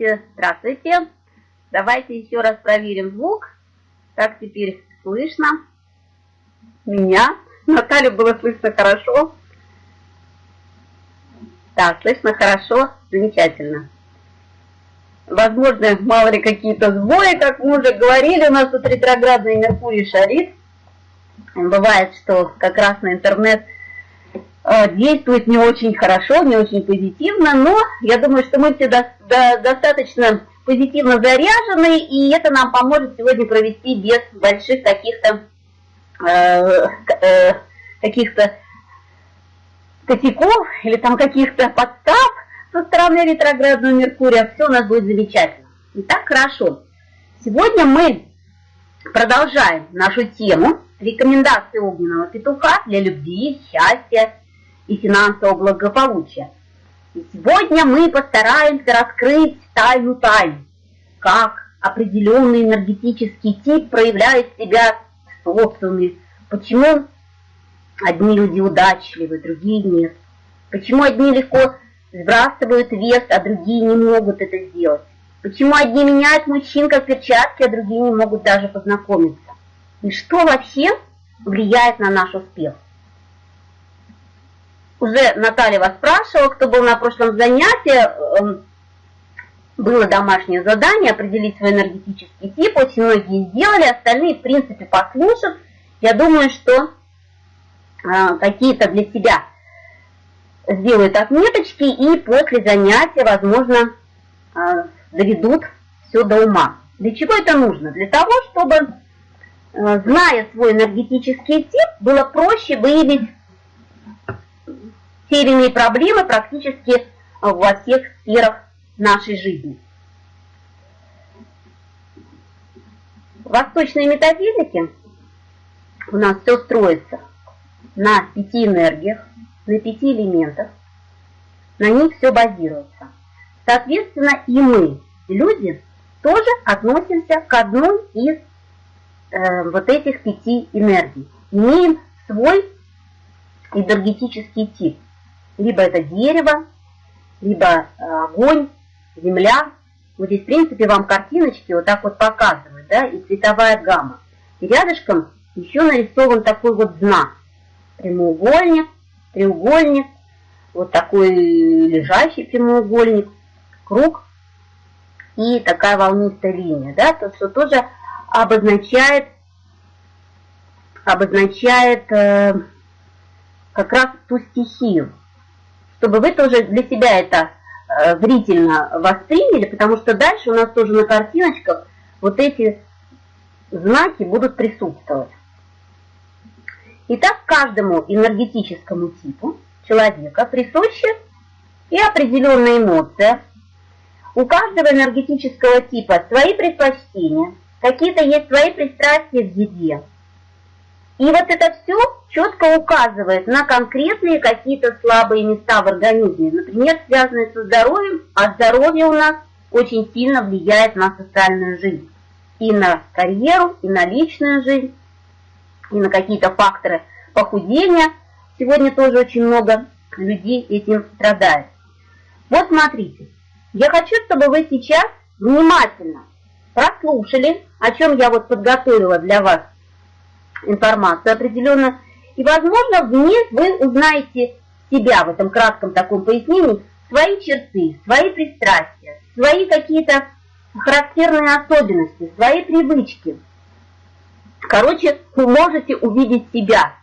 Здравствуйте, здравствуйте. Давайте еще раз проверим звук. Как теперь слышно? Меня. Наталью было слышно хорошо. Да, слышно хорошо, замечательно. Возможно, мало ли какие-то сбои, как мы уже говорили, у нас тут ретроградный Меркурий шарит. Бывает, что как раз на интернет действует не очень хорошо, не очень позитивно, но я думаю, что мы все до, до, достаточно позитивно заряжены, и это нам поможет сегодня провести без больших каких-то э, э, каких-то косяков или там каких-то подстав со стороны ретроградного Меркурия. Все у нас будет замечательно. Итак, хорошо. Сегодня мы продолжаем нашу тему рекомендации огненного петуха для любви, счастья и финансового благополучия. И сегодня мы постараемся раскрыть тайну тайн, как определенный энергетический тип проявляет себя в почему одни люди удачливы, другие нет, почему одни легко сбрасывают вес, а другие не могут это сделать, почему одни меняют мужчин как перчатки, а другие не могут даже познакомиться, и что вообще влияет на наш успех. Уже Наталья вас спрашивала, кто был на прошлом занятии, эм, было домашнее задание определить свой энергетический тип, очень многие сделали, остальные, в принципе, послушав. Я думаю, что э, какие-то для себя сделают отметочки и после занятия, возможно, э, доведут все до ума. Для чего это нужно? Для того, чтобы, э, зная свой энергетический тип, было проще выявить иные проблемы практически во всех сферах нашей жизни. В восточной метафизике у нас все строится на пяти энергиях, на пяти элементах, на них все базируется. Соответственно, и мы, люди, тоже относимся к одной из э, вот этих пяти энергий. Имеем свой энергетический тип. Либо это дерево, либо э, огонь, земля. Вот здесь, в принципе, вам картиночки вот так вот показывают, да, и цветовая гамма. И рядышком еще нарисован такой вот знак. Прямоугольник, треугольник, вот такой лежащий прямоугольник, круг и такая волнистая линия, да, то, что тоже обозначает, обозначает э, как раз ту стихию, чтобы вы тоже для себя это Э, зрительно восприняли, потому что дальше у нас тоже на картиночках вот эти знаки будут присутствовать. Итак, каждому энергетическому типу человека присуща и определенная эмоция. У каждого энергетического типа свои предпочтения, какие-то есть свои пристрастия в еде. И вот это все четко указывает на конкретные какие-то слабые места в организме, например, связанные со здоровьем, а здоровье у нас очень сильно влияет на социальную жизнь, и на карьеру, и на личную жизнь, и на какие-то факторы похудения. Сегодня тоже очень много людей этим страдает. Вот смотрите, я хочу, чтобы вы сейчас внимательно прослушали, о чем я вот подготовила для вас информацию определенно, и, возможно, в ней вы узнаете себя в этом кратком таком пояснении, свои черты, свои пристрастия, свои какие-то характерные особенности, свои привычки. Короче, вы можете увидеть себя.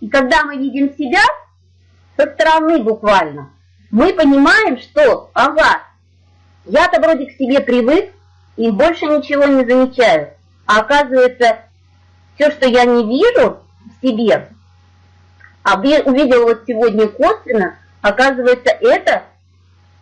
И когда мы видим себя со стороны буквально, мы понимаем, что, ага, я-то вроде к себе привык и больше ничего не замечаю. А оказывается, все, что я не вижу в себе, а увидел вот сегодня косвенно, оказывается, это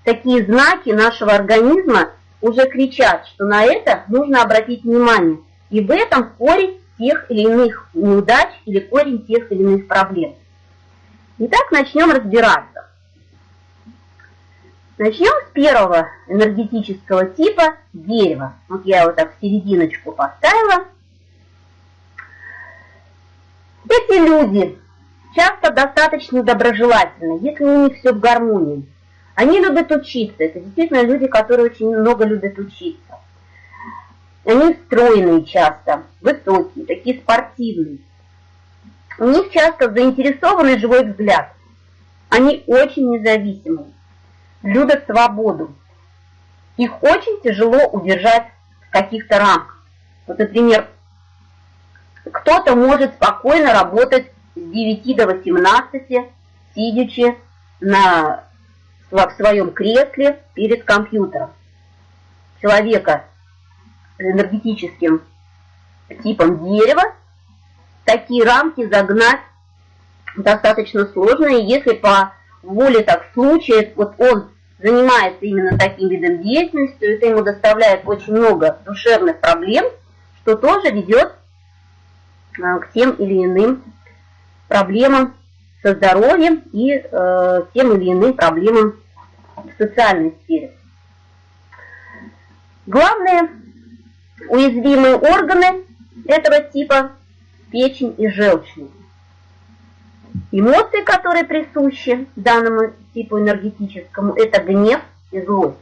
такие знаки нашего организма уже кричат, что на это нужно обратить внимание. И в этом корень тех или иных неудач или корень тех или иных проблем. Итак, начнем разбираться. Начнем с первого энергетического типа дерева. Вот я его так в серединочку поставила. Эти люди часто достаточно доброжелательны, если у них все в гармонии. Они любят учиться. Это действительно люди, которые очень много любят учиться. Они стройные часто, высокие, такие спортивные. У них часто заинтересованный живой взгляд. Они очень независимые, любят свободу. Их очень тяжело удержать в каких-то рамках. Вот, например, кто-то может спокойно работать с 9 до 18, сидячи на, в своем кресле перед компьютером. Человека энергетическим типом дерева, такие рамки загнать достаточно сложно, и если по воле так случая, вот он занимается именно таким видом деятельности, то это ему доставляет очень много душевных проблем, что тоже ведет к тем или иным проблемам со здоровьем и э, тем или иным проблемам в социальной сфере. Главное Уязвимые органы этого типа – печень и желчный. Эмоции, которые присущи данному типу энергетическому, это гнев и злость.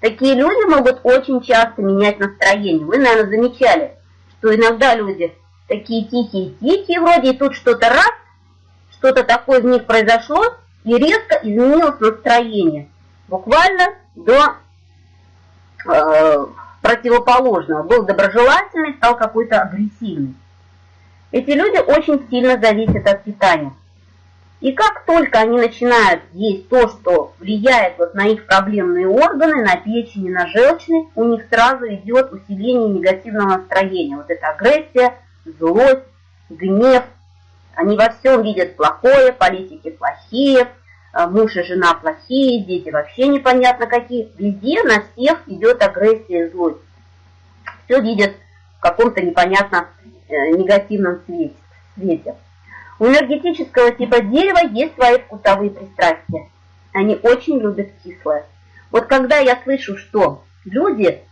Такие люди могут очень часто менять настроение. Вы, наверное, замечали, что иногда люди такие тихие-тихие вроде, и тут что-то раз, что-то такое в них произошло, и резко изменилось настроение. Буквально до э, противоположного. Был доброжелательный, стал какой-то агрессивный. Эти люди очень сильно зависят от питания. И как только они начинают есть то, что влияет вот на их проблемные органы, на печень и на желчный, у них сразу идет усиление негативного настроения. Вот эта агрессия, злость, гнев. Они во всем видят плохое, политики плохие, а, муж и жена плохие, дети вообще непонятно какие. Везде на всех идет агрессия и злость. Все видят в каком-то непонятно э, негативном свете. У энергетического типа дерева есть свои вкусовые пристрастия. Они очень любят кислое. Вот когда я слышу, что люди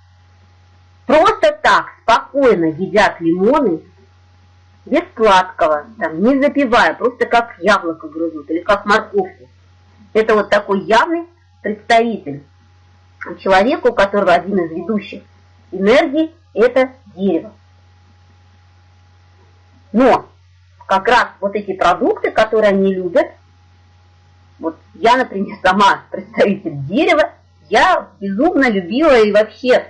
просто так спокойно едят лимоны, без сладкого, там, не запивая, просто как яблоко грызут или как морковку, это вот такой явный представитель человека, у которого один из ведущих энергий – это дерево. Но как раз вот эти продукты, которые они любят, вот я, например, сама представитель дерева, я безумно любила и вообще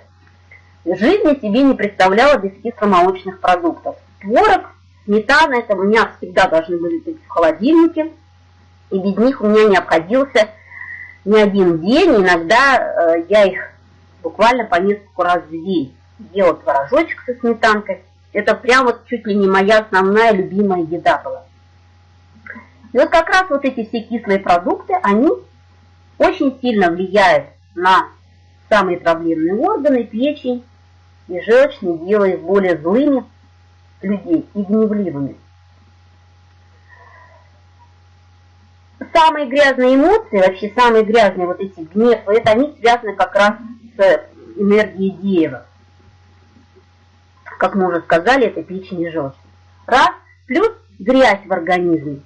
жизни себе не представляла без кисломолочных продуктов. Творог, сметана, это у меня всегда должны были быть в холодильнике – и без них у меня не обходился ни один день. Иногда э, я их буквально по несколько раз в день ела творожочек со сметанкой. Это прям вот чуть ли не моя основная любимая еда была. И вот как раз вот эти все кислые продукты, они очень сильно влияют на самые проблемные органы, печень и желчный, делая их более злыми людей и гневливыми. самые грязные эмоции, вообще самые грязные вот эти гнев, это они связаны как раз с энергией дерева. Как мы уже сказали, это печень и желчь. Раз, плюс грязь в организме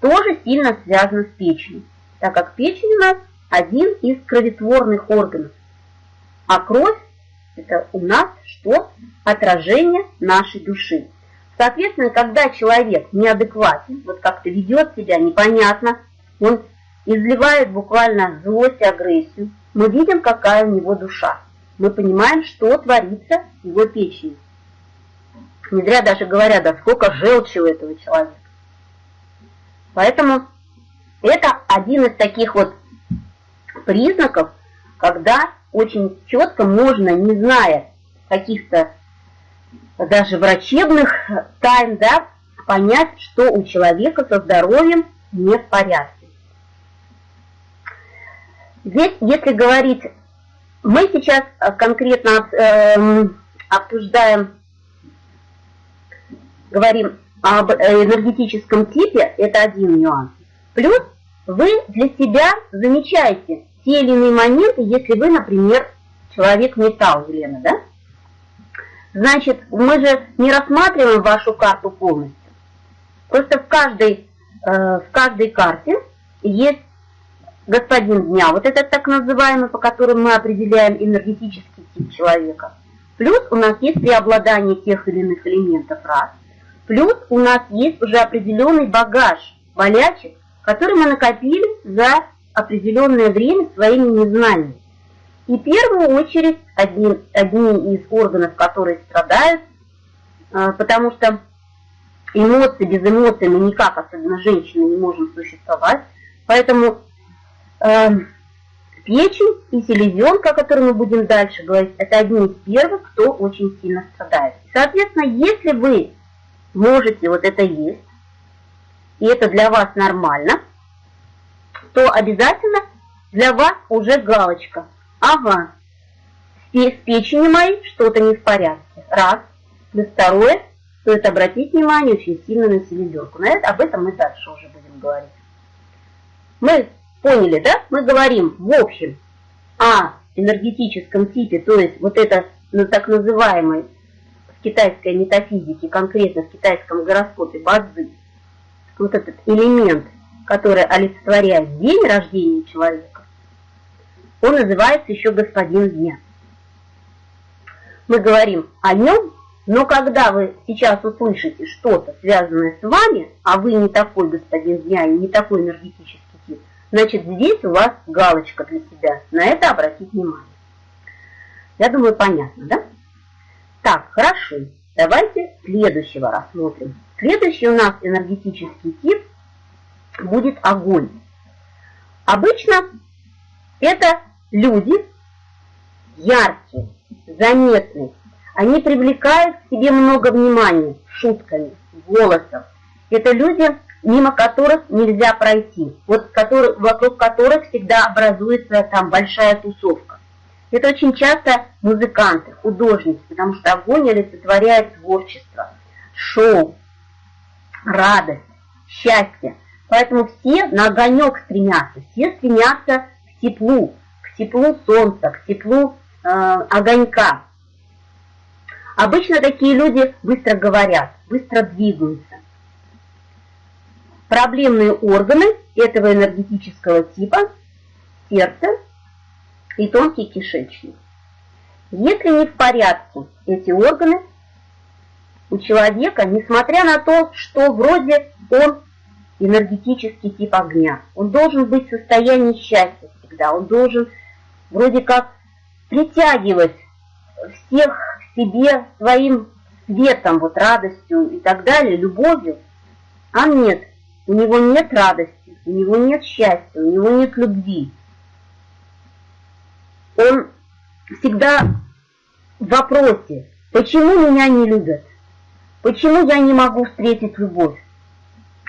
тоже сильно связана с печенью, так как печень у нас один из кроветворных органов. А кровь – это у нас что? Отражение нашей души. Соответственно, когда человек неадекватен, вот как-то ведет себя непонятно, он изливает буквально злость и агрессию. Мы видим, какая у него душа. Мы понимаем, что творится в его печени. Не зря даже говорят, да сколько желчи у этого человека. Поэтому это один из таких вот признаков, когда очень четко можно, не зная каких-то даже врачебных тайн, да, понять, что у человека со здоровьем не в порядке. Здесь, если говорить, мы сейчас э, конкретно э, обсуждаем, говорим об энергетическом типе, это один нюанс. Плюс вы для себя замечаете те или иные моменты, если вы, например, человек металл, Елена, да? Значит, мы же не рассматриваем вашу карту полностью. Просто в каждой, э, в каждой карте есть господин дня, вот этот так называемый, по которому мы определяем энергетический тип человека. Плюс у нас есть преобладание тех или иных элементов раз. Плюс у нас есть уже определенный багаж болячек, который мы накопили за определенное время своими незнаниями. И в первую очередь одни, одни из органов, которые страдают, а, потому что эмоции, без эмоций мы никак, особенно женщины, не можем существовать. Поэтому э, печень и селезенка, о которой мы будем дальше говорить, это одни из первых, кто очень сильно страдает. Соответственно, если вы можете вот это есть, и это для вас нормально, то обязательно для вас уже галочка. Ага, с печенью моей что-то не в порядке. Раз. И второе, стоит обратить внимание очень сильно на селезенку. На это, об этом мы дальше уже будем говорить. Мы поняли, да? Мы говорим в общем о энергетическом типе, то есть вот это ну, так называемый в китайской метафизике, конкретно в китайском гороскопе базы, вот этот элемент, который олицетворяет день рождения человека, он называется еще господин дня. Мы говорим о нем но когда вы сейчас услышите что-то, связанное с вами, а вы не такой господин дня и не такой энергетический тип, значит здесь у вас галочка для себя. На это обратить внимание. Я думаю, понятно, да? Так, хорошо. Давайте следующего рассмотрим. Следующий у нас энергетический тип будет огонь. Обычно это люди яркие, заметные, они привлекают к себе много внимания шутками, голосом. Это люди, мимо которых нельзя пройти, вот который, вокруг которых всегда образуется там большая тусовка. Это очень часто музыканты, художники, потому что огонь олицетворяет творчество, шоу, радость, счастье. Поэтому все на огонек стремятся, все стремятся к теплу, к теплу солнца, к теплу э, огонька. Обычно такие люди быстро говорят, быстро двигаются. Проблемные органы этого энергетического типа – сердце и тонкий кишечник. Если не в порядке эти органы у человека, несмотря на то, что вроде он энергетический тип огня, он должен быть в состоянии счастья всегда, он должен вроде как притягивать всех себе своим светом, вот радостью и так далее, любовью, а нет, у него нет радости, у него нет счастья, у него нет любви. Он всегда в вопросе, почему меня не любят, почему я не могу встретить любовь.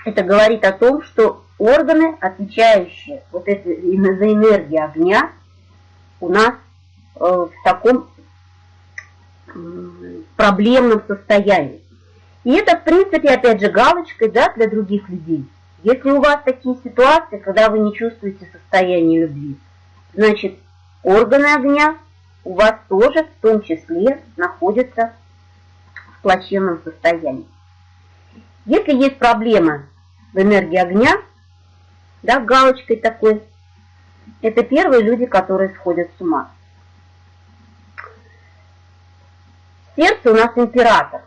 Это говорит о том, что органы, отвечающие вот это, за энергию огня, у нас э, в таком проблемном состоянии. И это, в принципе, опять же, галочкой да, для других людей. Если у вас такие ситуации, когда вы не чувствуете состояние любви, значит, органы огня у вас тоже в том числе находятся в плачевном состоянии. Если есть проблема в энергии огня, да, галочкой такой, это первые люди, которые сходят с ума. Сердце у нас император.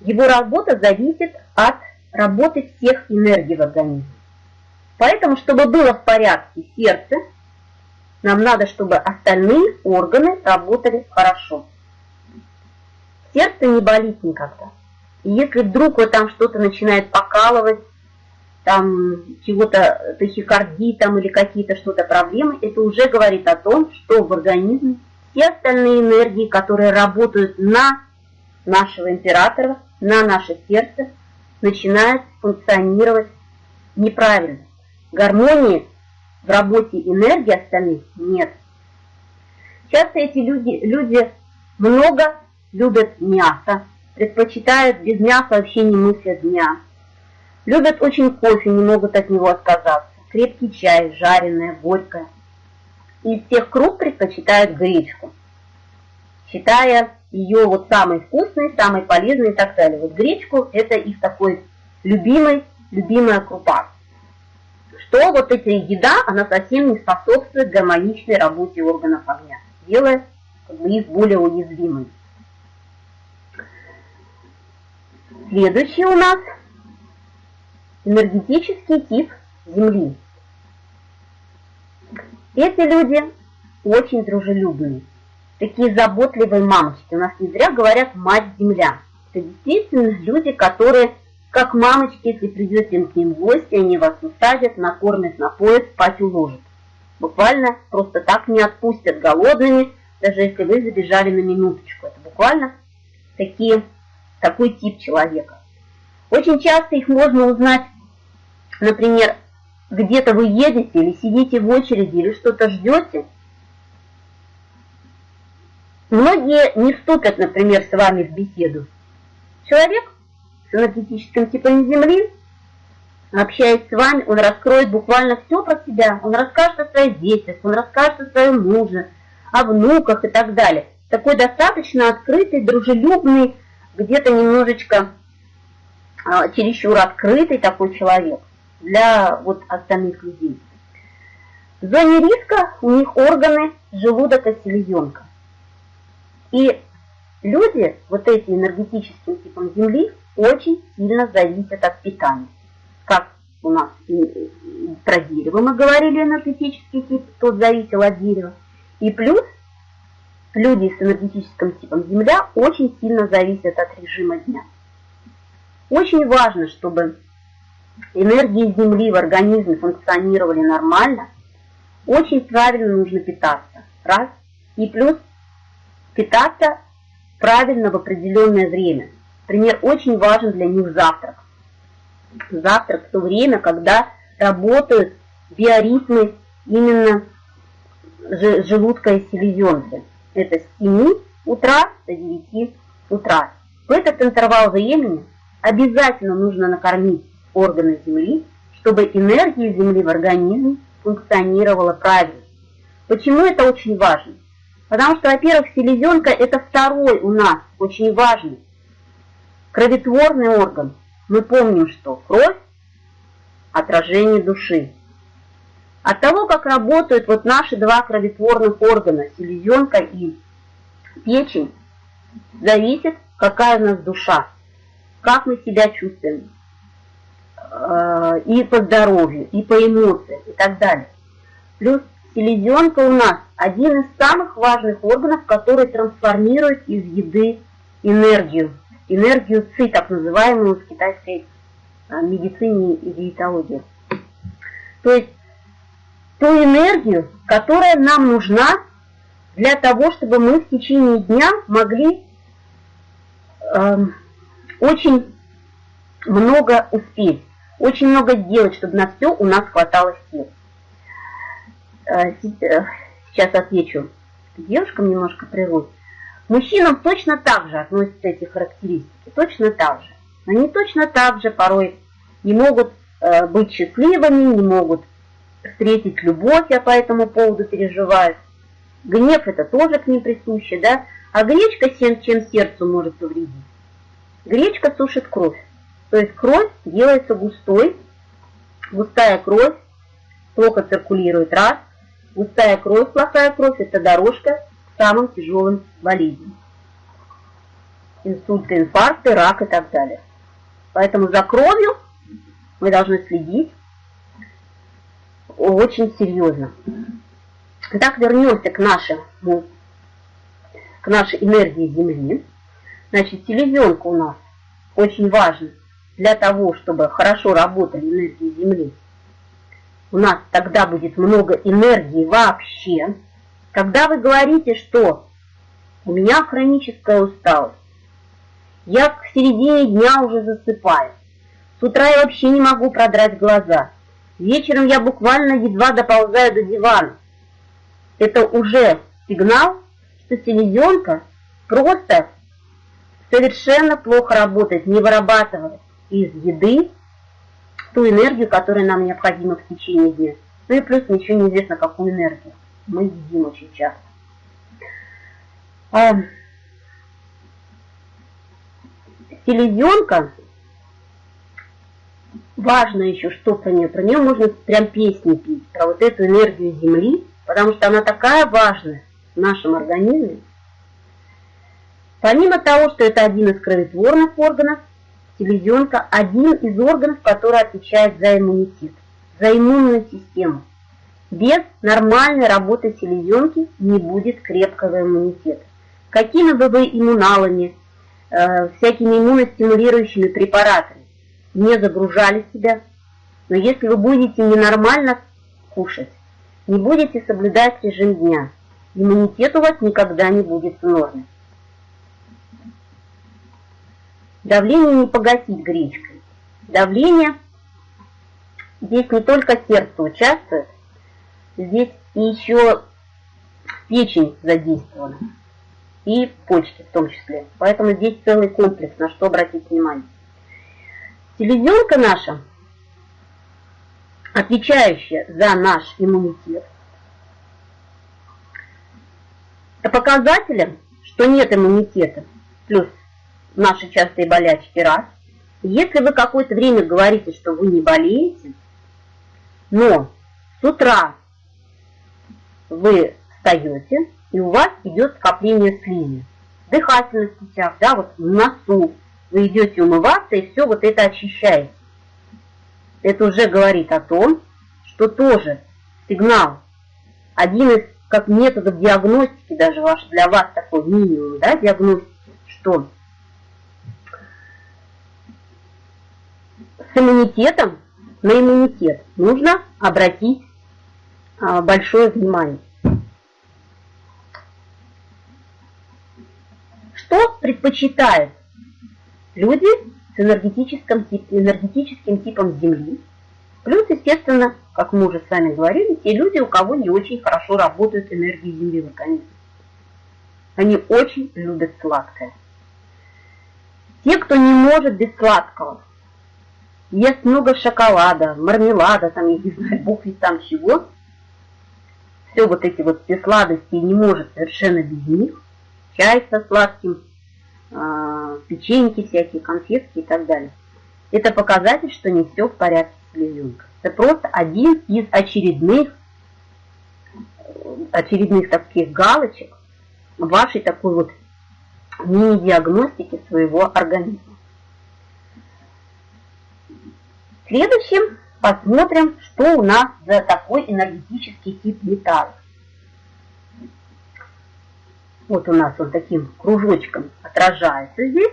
Его работа зависит от работы всех энергий в организме. Поэтому, чтобы было в порядке сердце, нам надо, чтобы остальные органы работали хорошо. Сердце не болит никогда. И если вдруг вот там что-то начинает покалывать, там чего-то тахикардии там или какие-то что-то проблемы, это уже говорит о том, что в организме все остальные энергии, которые работают на нашего императора, на наше сердце, начинают функционировать неправильно. Гармонии в работе энергии остальных нет. Часто эти люди, люди много любят мясо, предпочитают без мяса вообще не мыслят дня. Любят очень кофе, не могут от него отказаться. Крепкий чай, жареное, горькое из всех круг предпочитают гречку, считая ее вот самой вкусной, самой полезной и так далее. Вот гречку – это их такой любимый, любимая крупа. что вот эта еда, она совсем не способствует гармоничной работе органов огня, делая как бы, их более уязвимыми. Следующий у нас энергетический тип Земли. Эти люди очень дружелюбные, такие заботливые мамочки. У нас не зря говорят «мать-земля». Это действительно люди, которые, как мамочки, если придете к ним в гости, они вас усадят, накормят, напоят, спать уложат. Буквально просто так не отпустят голодными, даже если вы забежали на минуточку. Это буквально такие, такой тип человека. Очень часто их можно узнать, например, где-то вы едете или сидите в очереди или что-то ждете. Многие не вступят, например, с вами в беседу. Человек с энергетическим типом Земли, общаясь с вами, он раскроет буквально все про себя. Он расскажет о своих детях, он расскажет о своем муже, о внуках и так далее. Такой достаточно открытый, дружелюбный, где-то немножечко а, чересчур открытый такой человек для вот остальных людей. В зоне риска у них органы желудок и селезенка. И люди, вот эти энергетическим типом Земли, очень сильно зависят от питания. Как у нас про дерево мы говорили, энергетический тип, тот зависел от дерева. И плюс люди с энергетическим типом Земля очень сильно зависят от режима дня. Очень важно, чтобы энергии Земли в организме функционировали нормально, очень правильно нужно питаться. Раз. И плюс питаться правильно в определенное время. Например, очень важен для них завтрак. Завтрак в то время, когда работают биоритмы именно желудка и селезенки. Это с 7 утра до 9 утра. В этот интервал времени обязательно нужно накормить органы Земли, чтобы энергия Земли в организме функционировала правильно. Почему это очень важно? Потому что, во-первых, селезенка – это второй у нас очень важный кроветворный орган. Мы помним, что кровь – отражение души. От того, как работают вот наши два кроветворных органа, селезенка и печень, зависит, какая у нас душа, как мы себя чувствуем. Э, и по здоровью, и по эмоциям, и так далее. Плюс селезенка у нас один из самых важных органов, который трансформирует из еды энергию, энергию ЦИ, так называемую в китайской э, медицине и диетологии. То есть ту энергию, которая нам нужна для того, чтобы мы в течение дня могли э, очень много успеть очень много делать, чтобы на все у нас хватало сил. Э, э, сейчас отвечу девушкам немножко прервусь. Мужчинам точно так же относятся эти характеристики, точно так же. Они точно так же порой не могут э, быть счастливыми, не могут встретить любовь, а по этому поводу переживают. Гнев это тоже к ним присуще, да? А гречка чем, чем сердцу может повредить? Гречка сушит кровь. То есть кровь делается густой, густая кровь плохо циркулирует раз, густая кровь, плохая кровь – это дорожка к самым тяжелым болезням. Инсульты, инфаркты, рак и так далее. Поэтому за кровью мы должны следить очень серьезно. Итак, вернемся к нашему, к нашей энергии Земли. Значит, селезенка у нас очень важна для того, чтобы хорошо работали энергии Земли, у нас тогда будет много энергии вообще. Когда вы говорите, что у меня хроническая усталость, я к середине дня уже засыпаю, с утра я вообще не могу продрать глаза, вечером я буквально едва доползаю до дивана, это уже сигнал, что селезенка просто совершенно плохо работает, не вырабатывает из еды ту энергию, которая нам необходима в течение дня. Ну и плюс не известно, какую энергию. Мы едим очень часто. А, селезенка важно еще, что про нее. Про нее можно прям песни пить, про вот эту энергию Земли, потому что она такая важная в нашем организме. Помимо того, что это один из кроветворных органов, селезенка – один из органов, который отвечает за иммунитет, за иммунную систему. Без нормальной работы селезенки не будет крепкого иммунитета. Какими бы вы иммуналами, э, всякими иммуностимулирующими препаратами не загружали себя, но если вы будете ненормально кушать, не будете соблюдать режим дня, иммунитет у вас никогда не будет в норме. Давление не погасить гречкой. Давление, здесь не только сердце участвует, здесь еще печень задействована и почки в том числе. Поэтому здесь целый комплекс, на что обратить внимание. Селезенка наша, отвечающая за наш иммунитет, по показателям, что нет иммунитета, плюс наши частые болячки, раз. Если вы какое-то время говорите, что вы не болеете, но с утра вы встаете, и у вас идет скопление слизи, дыхательных путях, да, вот в носу, вы идете умываться, и все вот это очищаете. Это уже говорит о том, что тоже сигнал, один из как методов диагностики, даже ваш, для вас такой минимум, да, диагностики, что с иммунитетом, на иммунитет нужно обратить а, большое внимание. Что предпочитает люди с энергетическим, энергетическим типом Земли, плюс, естественно, как мы уже с вами говорили, те люди, у кого не очень хорошо работают энергии Земли в организме. Они очень любят сладкое. Те, кто не может без сладкого, ест много шоколада, мармелада, там, я не знаю, бог ведь там чего, все вот эти вот все сладости не может совершенно без них, чай со сладким, э, печеньки всякие, конфетки и так далее. Это показатель, что не все в порядке с слезенкой. Это просто один из очередных, очередных таких галочек вашей такой вот мини-диагностики своего организма. Следующим посмотрим, что у нас за такой энергетический тип металла. Вот у нас он таким кружочком отражается здесь.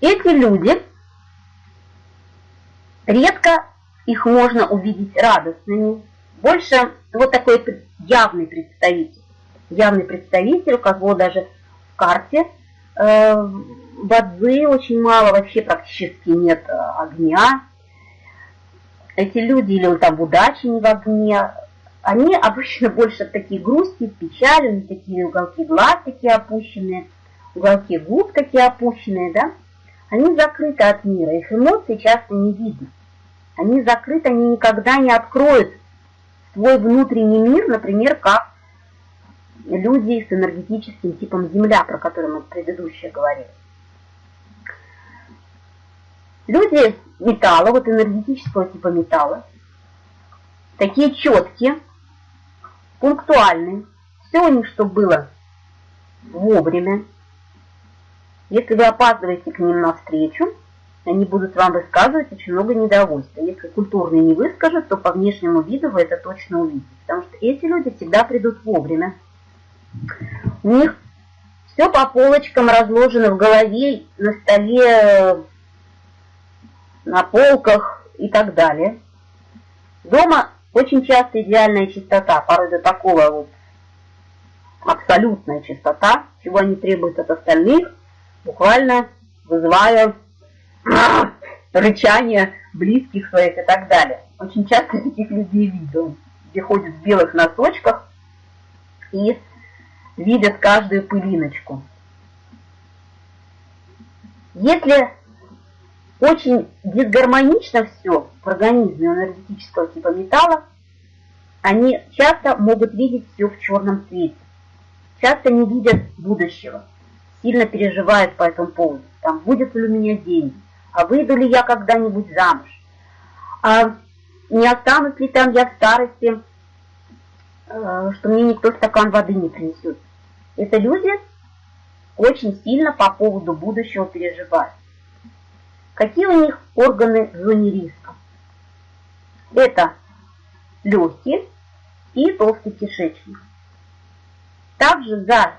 Эти люди, редко их можно увидеть радостными. Больше вот такой явный представитель. Явный представитель, у кого даже в карте э, Бадзы очень мало, вообще практически нет э, огня. Эти люди, или там удачи не в огне, они обычно больше такие грусти, печали, такие уголки глаз такие опущенные, уголки губ такие опущенные, да. Они закрыты от мира, их эмоции часто не видно. Они закрыты, они никогда не откроют свой внутренний мир, например, как люди с энергетическим типом Земля, про который мы предыдущее говорили. Люди металла, вот энергетического типа металла, такие четкие, пунктуальные, все у них, что было вовремя. Если вы опаздываете к ним навстречу, они будут вам высказывать очень много недовольства. Если культурные не выскажут, то по внешнему виду вы это точно увидите. Потому что эти люди всегда придут вовремя. У них все по полочкам разложено в голове, на столе, на полках и так далее. Дома очень часто идеальная чистота, порой до такого вот абсолютная чистота, чего они требуют от остальных, буквально вызывая рычание близких своих и так далее. Очень часто таких людей видел, где ходят в белых носочках и видят каждую пылиночку. Если очень дисгармонично все в организме энергетического типа металла, они часто могут видеть все в черном цвете, часто не видят будущего. сильно переживают по этому поводу. Там, будет ли у меня деньги, а выйду ли я когда-нибудь замуж, а не останусь ли там я в старости, э, что мне никто стакан воды не принесет. Это люди очень сильно по поводу будущего переживают. Какие у них органы в зоне риска? Это легкие и толстый кишечник. Также за,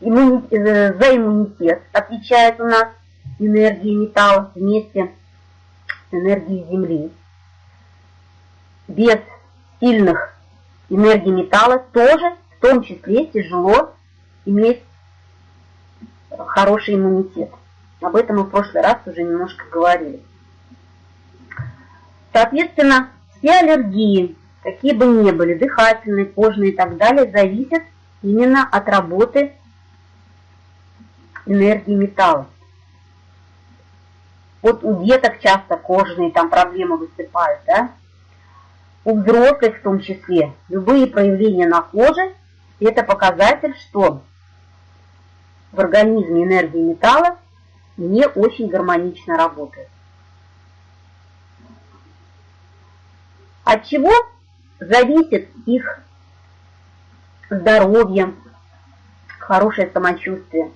иммуни... Э, за иммунитет отвечает у нас энергия металла вместе с энергией Земли. Без сильных энергий металла тоже, в том числе, тяжело иметь хороший иммунитет. Об этом мы в прошлый раз уже немножко говорили. Соответственно, все аллергии, какие бы ни были, дыхательные, кожные и так далее, зависят именно от работы энергии металла. Вот у деток часто кожные там проблемы выступают, да? У взрослых в том числе. Любые проявления на коже – это показатель, что в организме энергии металла не очень гармонично работает. От чего зависит их здоровье, хорошее самочувствие?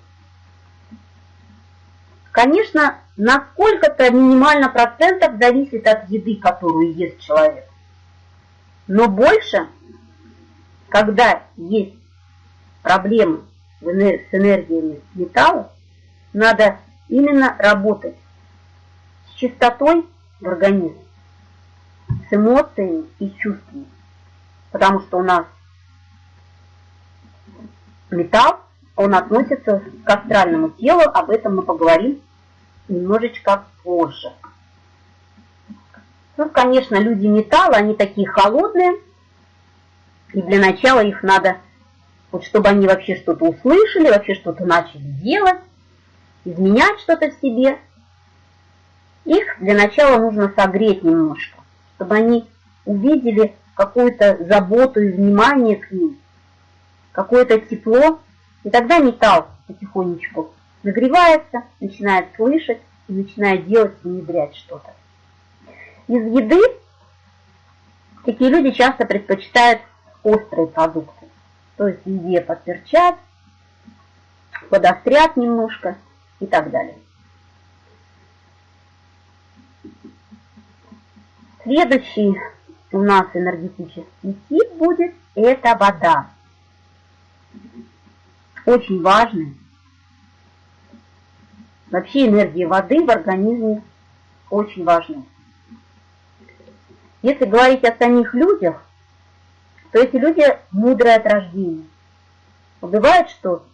Конечно, на сколько-то минимально процентов зависит от еды, которую ест человек. Но больше, когда есть проблемы с энергиями металла, надо именно работать с чистотой в организме с эмоциями и чувствами. Потому что у нас металл, он относится к астральному телу, об этом мы поговорим немножечко позже. Ну, конечно, люди металла, они такие холодные, и для начала их надо, вот чтобы они вообще что-то услышали, вообще что-то начали делать, изменять что-то в себе, их для начала нужно согреть немножко чтобы они увидели какую-то заботу и внимание к ним, какое-то тепло, и тогда металл потихонечку нагревается, начинает слышать и начинает делать внедрять что-то. Из еды такие люди часто предпочитают острые продукты, то есть в еде подперчат, подострят немножко и так далее. Следующий у нас энергетический тип будет – это вода. Очень важный. Вообще энергия воды в организме очень важна. Если говорить о самих людях, то эти люди мудрые от рождения. Бывает, что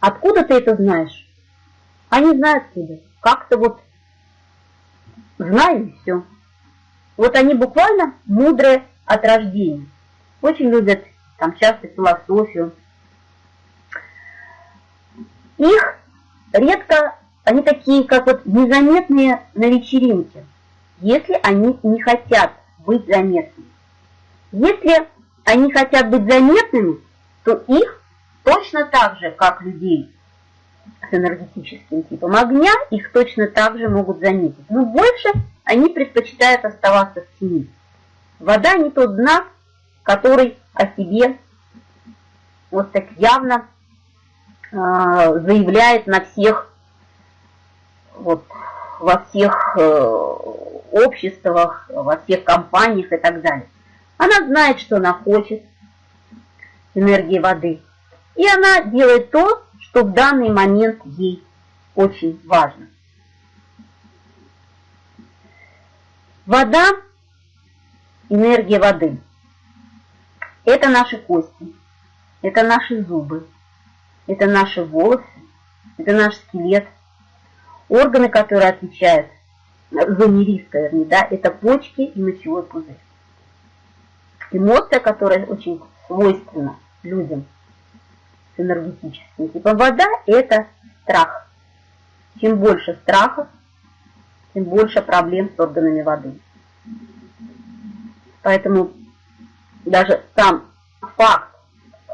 откуда ты это знаешь? Они знают тебе. Как-то вот знаю и все. Вот они буквально мудрые от рождения. Очень любят там часто философию. Их редко, они такие, как вот незаметные на вечеринке, если они не хотят быть заметными. Если они хотят быть заметными, то их точно так же, как людей, с энергетическим типом огня, их точно так же могут заметить. Но больше они предпочитают оставаться в тени. Вода не тот знак, который о себе вот так явно э, заявляет на всех, вот, во всех э, обществах, во всех компаниях и так далее. Она знает, что она хочет, энергии воды, и она делает то, что в данный момент ей очень важно. Вода, энергия воды – это наши кости, это наши зубы, это наши волосы, это наш скелет, органы, которые отвечают зоне риска, вернее, да, это почки и мочевой пузырь. Эмоция, которая очень свойственна людям – энергетическим типом. Вода – это страх. Чем больше страха, тем больше проблем с органами воды. Поэтому даже сам факт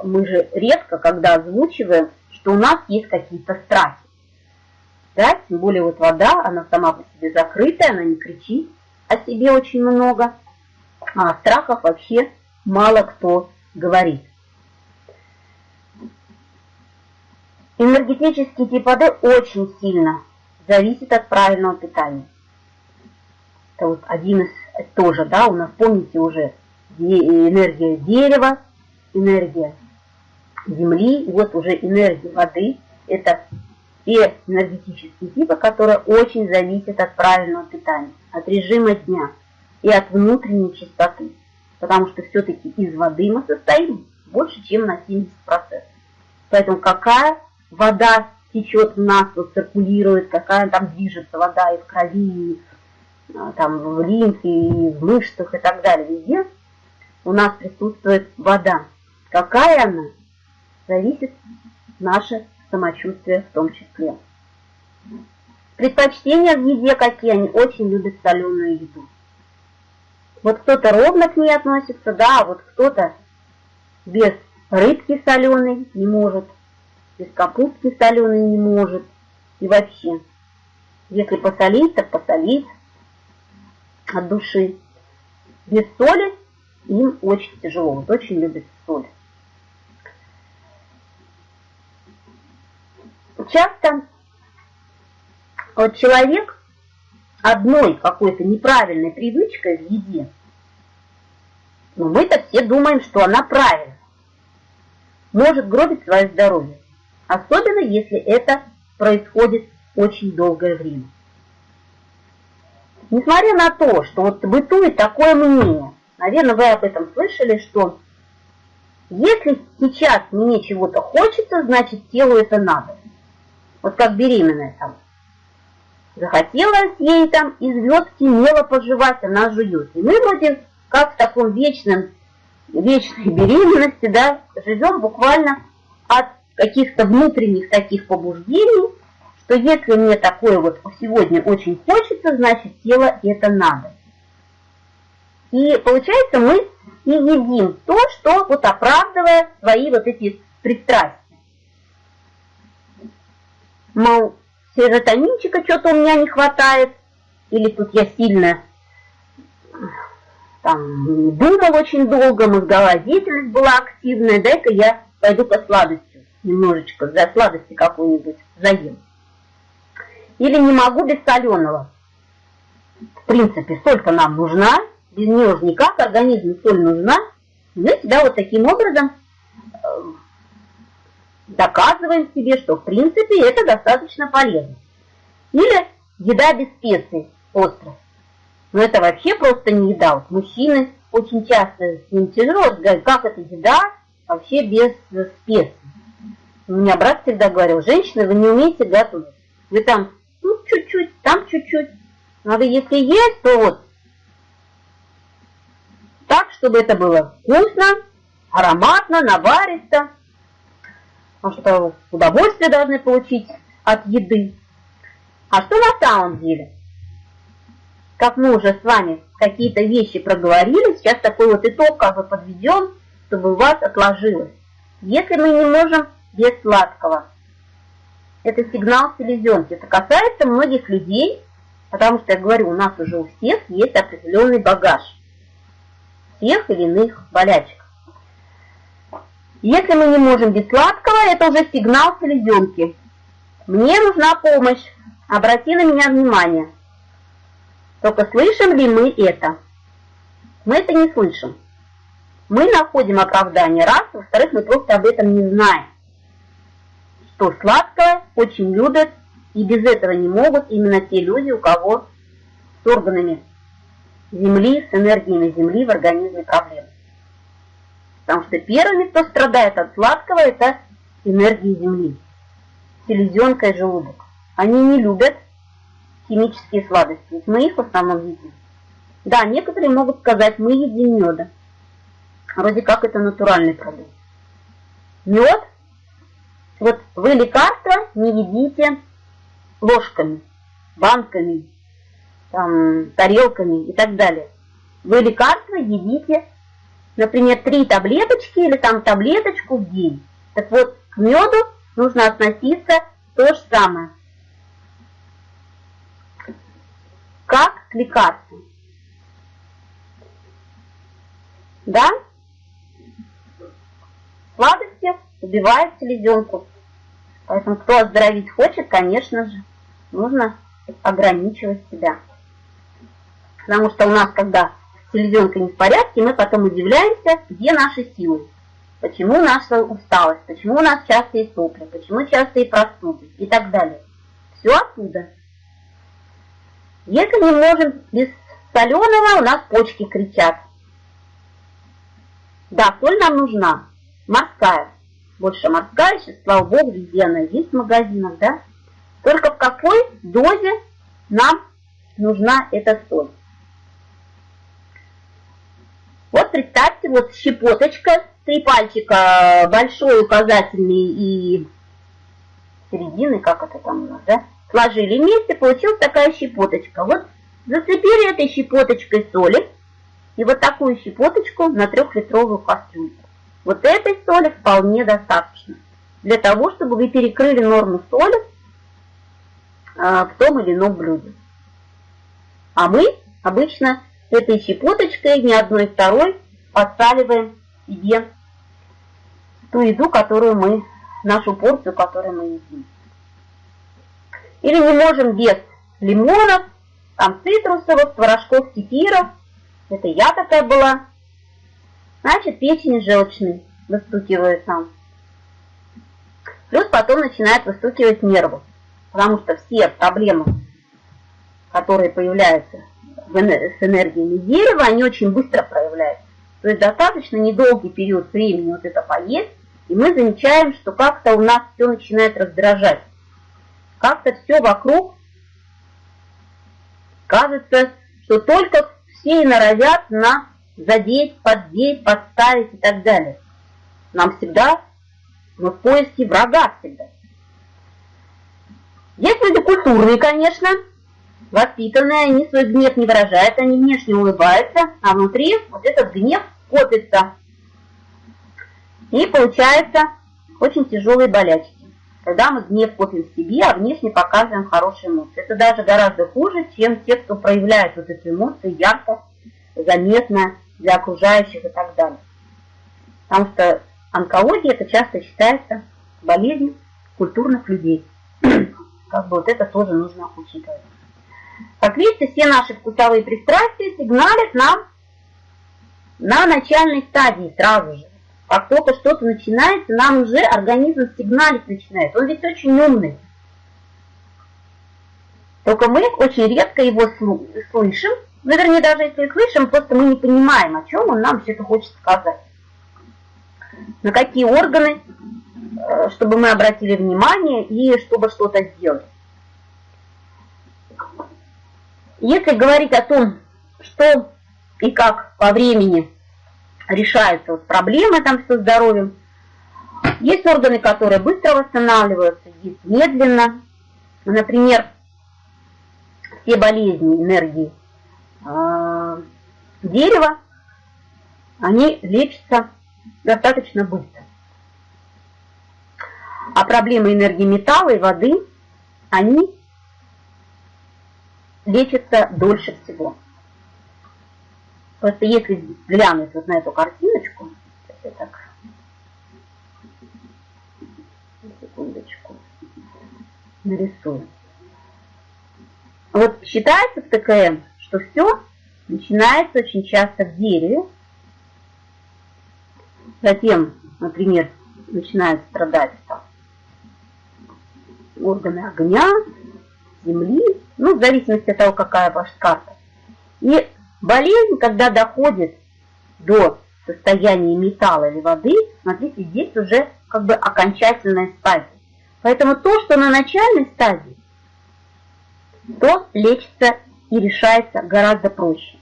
мы же редко, когда озвучиваем, что у нас есть какие-то страхи. Да, тем более вот вода, она сама по себе закрытая, она не кричит о себе очень много, а о страхах вообще мало кто говорит. Энергетический тип воды очень сильно зависит от правильного питания. Это вот один из тоже, да, у нас, помните уже, энергия дерева, энергия земли, вот уже энергия воды. Это те энергетические типы, которые очень зависят от правильного питания, от режима дня и от внутренней чистоты. Потому что все-таки из воды мы состоим больше, чем на 70%. Поэтому какая вода течет в нас, вот циркулирует, какая там движется вода и в крови, и а, там в лимфе, и в мышцах и так далее, везде у нас присутствует вода. Какая она, зависит наше самочувствие в том числе. Предпочтения в еде какие, они очень любят соленую еду. Вот кто-то ровно к ней относится, да, а вот кто-то без рыбки соленой не может, без капустки соленой не может. И вообще, если посолить, так посолить от души. Без соли им очень тяжело, вот очень любят соль. Часто вот человек одной какой-то неправильной привычкой в еде, но мы-то все думаем, что она правильная, может гробить свое здоровье, особенно если это происходит очень долгое время. Несмотря на то, что вот бытует такое мнение, наверное, вы об этом слышали, что если сейчас мне чего-то хочется, значит телу это надо. Вот как беременная там. Захотелось ей там из звездки мело пожевать, она жует. И мы вроде как в таком вечном, вечной беременности, да, живем буквально от каких-то внутренних таких побуждений, что если мне такое вот сегодня очень хочется, значит тело это надо. И получается мы и едим то, что вот оправдывая свои вот эти пристрастия. Мол, серотонинчика что-то у меня не хватает, или тут я сильно там думал очень долго, мозговая деятельность была активная, дай-ка я пойду по сладостью, немножечко за сладости какую-нибудь заем. Или не могу без соленого. В принципе, соль-то нам нужна, без нее же никак, организму соль нужна. Мы себя вот таким образом э, доказываем себе, что в принципе это достаточно полезно. Или еда без специй, острых. Но это вообще просто не еда. Вот мужчины очень часто с ним тяжело говорят, как это еда вообще без специй. У меня брат всегда говорил, женщины, вы не умеете готовить. Вы там тут чуть-чуть, там чуть-чуть. Надо, если есть, то вот так, чтобы это было вкусно, ароматно, наваристо. Потому что удовольствие должны получить от еды. А что на самом деле? Как мы уже с вами какие-то вещи проговорили, сейчас такой вот итог как бы подведем, чтобы у вас отложилось. Если мы не можем без сладкого, это сигнал селезенки. Это касается многих людей, потому что, я говорю, у нас уже у всех есть определенный багаж тех или иных болячек. Если мы не можем без сладкого, это уже сигнал селезенки. Мне нужна помощь. Обрати на меня внимание. Только слышим ли мы это? Мы это не слышим. Мы находим оправдание раз, во-вторых, мы просто об этом не знаем что сладкое очень любят, и без этого не могут именно те люди, у кого с органами Земли, с энергиями Земли в организме проблемы. Потому что первыми, кто страдает от сладкого, это энергии Земли, селезенка и желудок. Они не любят химические сладости, ведь мы их в основном едим. Да, некоторые могут сказать, мы едим меда. Вроде как это натуральный продукт. Мед вот вы лекарства не едите ложками, банками, там, тарелками и так далее. Вы лекарства едите например, три таблеточки или там таблеточку в день. Так вот, к меду нужно относиться то же самое. Как к лекарству. Да? Сладости убивают селезенку. Поэтому кто оздоровить хочет, конечно же, нужно ограничивать себя. Потому что у нас, когда селезенка не в порядке, мы потом удивляемся, где наши силы. Почему наша усталость, почему у нас частые сопли, почему частые простуды и так далее. Все оттуда. Если не можем без соленого, у нас почки кричат. Да, соль нам нужна, морская. Больше морская, сейчас, слава богу, везде она есть в магазинах, да? Только в какой дозе нам нужна эта соль. Вот представьте, вот щепоточка, три пальчика, большой, указательный и середины, как это там у нас, да? Сложили вместе, получилась такая щепоточка. Вот зацепили этой щепоточкой соли, и вот такую щепоточку на трехлитровую кастрюльку. Вот этой соли вполне достаточно для того, чтобы вы перекрыли норму соли а, в том или ином блюде. А мы обычно этой щепоточкой, ни одной второй, подсаливаем себе ту еду, которую мы, нашу порцию, которую мы едим. Или не можем без лимонов, там цитрусовых, творожков, кефиров. Это я такая была. Значит, печень желчный выстукивает нам. Плюс потом начинает выстукивать нервы. Потому что все проблемы, которые появляются с энергиями дерева, они очень быстро проявляются. То есть достаточно недолгий период времени вот это поесть, и мы замечаем, что как-то у нас все начинает раздражать. Как-то все вокруг кажется, что только все и норовят на задеть, поддеть, подставить и так далее. Нам всегда, мы в поиске врага всегда. Есть люди культурные, конечно, воспитанные, они свой гнев не выражают, они внешне улыбаются, а внутри вот этот гнев копится. И получается очень тяжелые болячки. Когда мы гнев копим в себе, а внешне показываем хорошие эмоции. Это даже гораздо хуже, чем те, кто проявляет вот эти эмоции ярко, заметно для окружающих и так далее. Потому что онкология это часто считается болезнью культурных людей. Как бы вот это тоже нужно учитывать. Как видите, все наши вкусовые пристрастия сигналят нам на начальной стадии сразу же. Как только что-то начинается, нам уже организм сигналить начинает. Он ведь очень умный. Только мы очень редко его слышим. Ну, вернее, даже если слышим, просто мы не понимаем, о чем он нам все это хочет сказать. На какие органы, э, чтобы мы обратили внимание и чтобы что-то сделать. Если говорить о том, что и как по времени решаются вот проблемы там со здоровьем, есть органы, которые быстро восстанавливаются, есть медленно. Например, все болезни энергии э, дерева, они лечатся достаточно быстро. А проблемы энергии металла и воды, они лечится дольше всего. Просто если глянуть вот на эту картиночку, я так, секундочку, нарисую. Вот считается в ТКМ, что все начинается очень часто в дереве, затем, например, начинают страдать там, органы огня, земли, ну, в зависимости от того, какая ваша карта. И болезнь, когда доходит до состояния металла или воды, смотрите, здесь уже как бы окончательная стадия. Поэтому то, что на начальной стадии, то лечится и решается гораздо проще.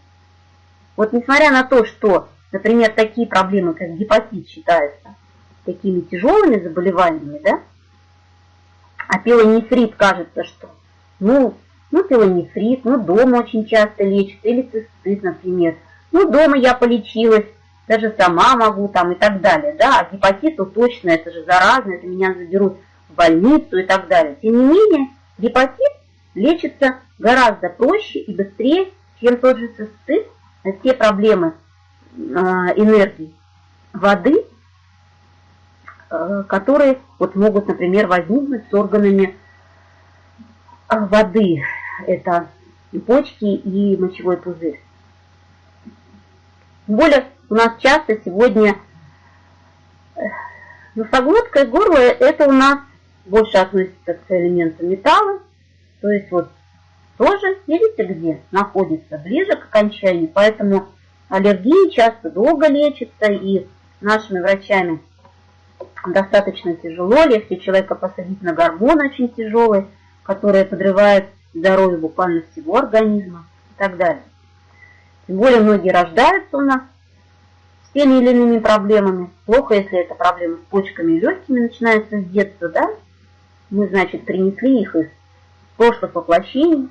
Вот несмотря на то, что, например, такие проблемы, как гепатит, считаются такими тяжелыми заболеваниями, да, а пилонефрит кажется, что ну, ну пилонефрит, ну дома очень часто лечат, или цистит, например. Ну дома я полечилась, даже сама могу там и так далее, да, а гепатиту точно, это же заразно, это меня заберут в больницу и так далее. Тем не менее, гепатит лечится гораздо проще и быстрее, чем тот же цистит, те проблемы э, энергии воды, э, которые вот могут, например, возникнуть с органами э, воды. Это почки, и мочевой пузырь. Тем более у нас часто сегодня носоглотка и горло это у нас больше относится к элементу металла, то есть вот тоже, видите, где находится, ближе к окончанию, поэтому аллергии часто долго лечатся и нашими врачами достаточно тяжело, если человека посадить на гормон очень тяжелый, который подрывает здоровье буквально всего организма и так далее. Тем более многие рождаются у нас с теми или иными проблемами. Плохо, если это проблемы с почками и легкими начинается с детства, да? Мы, значит, принесли их из прошлых воплощений.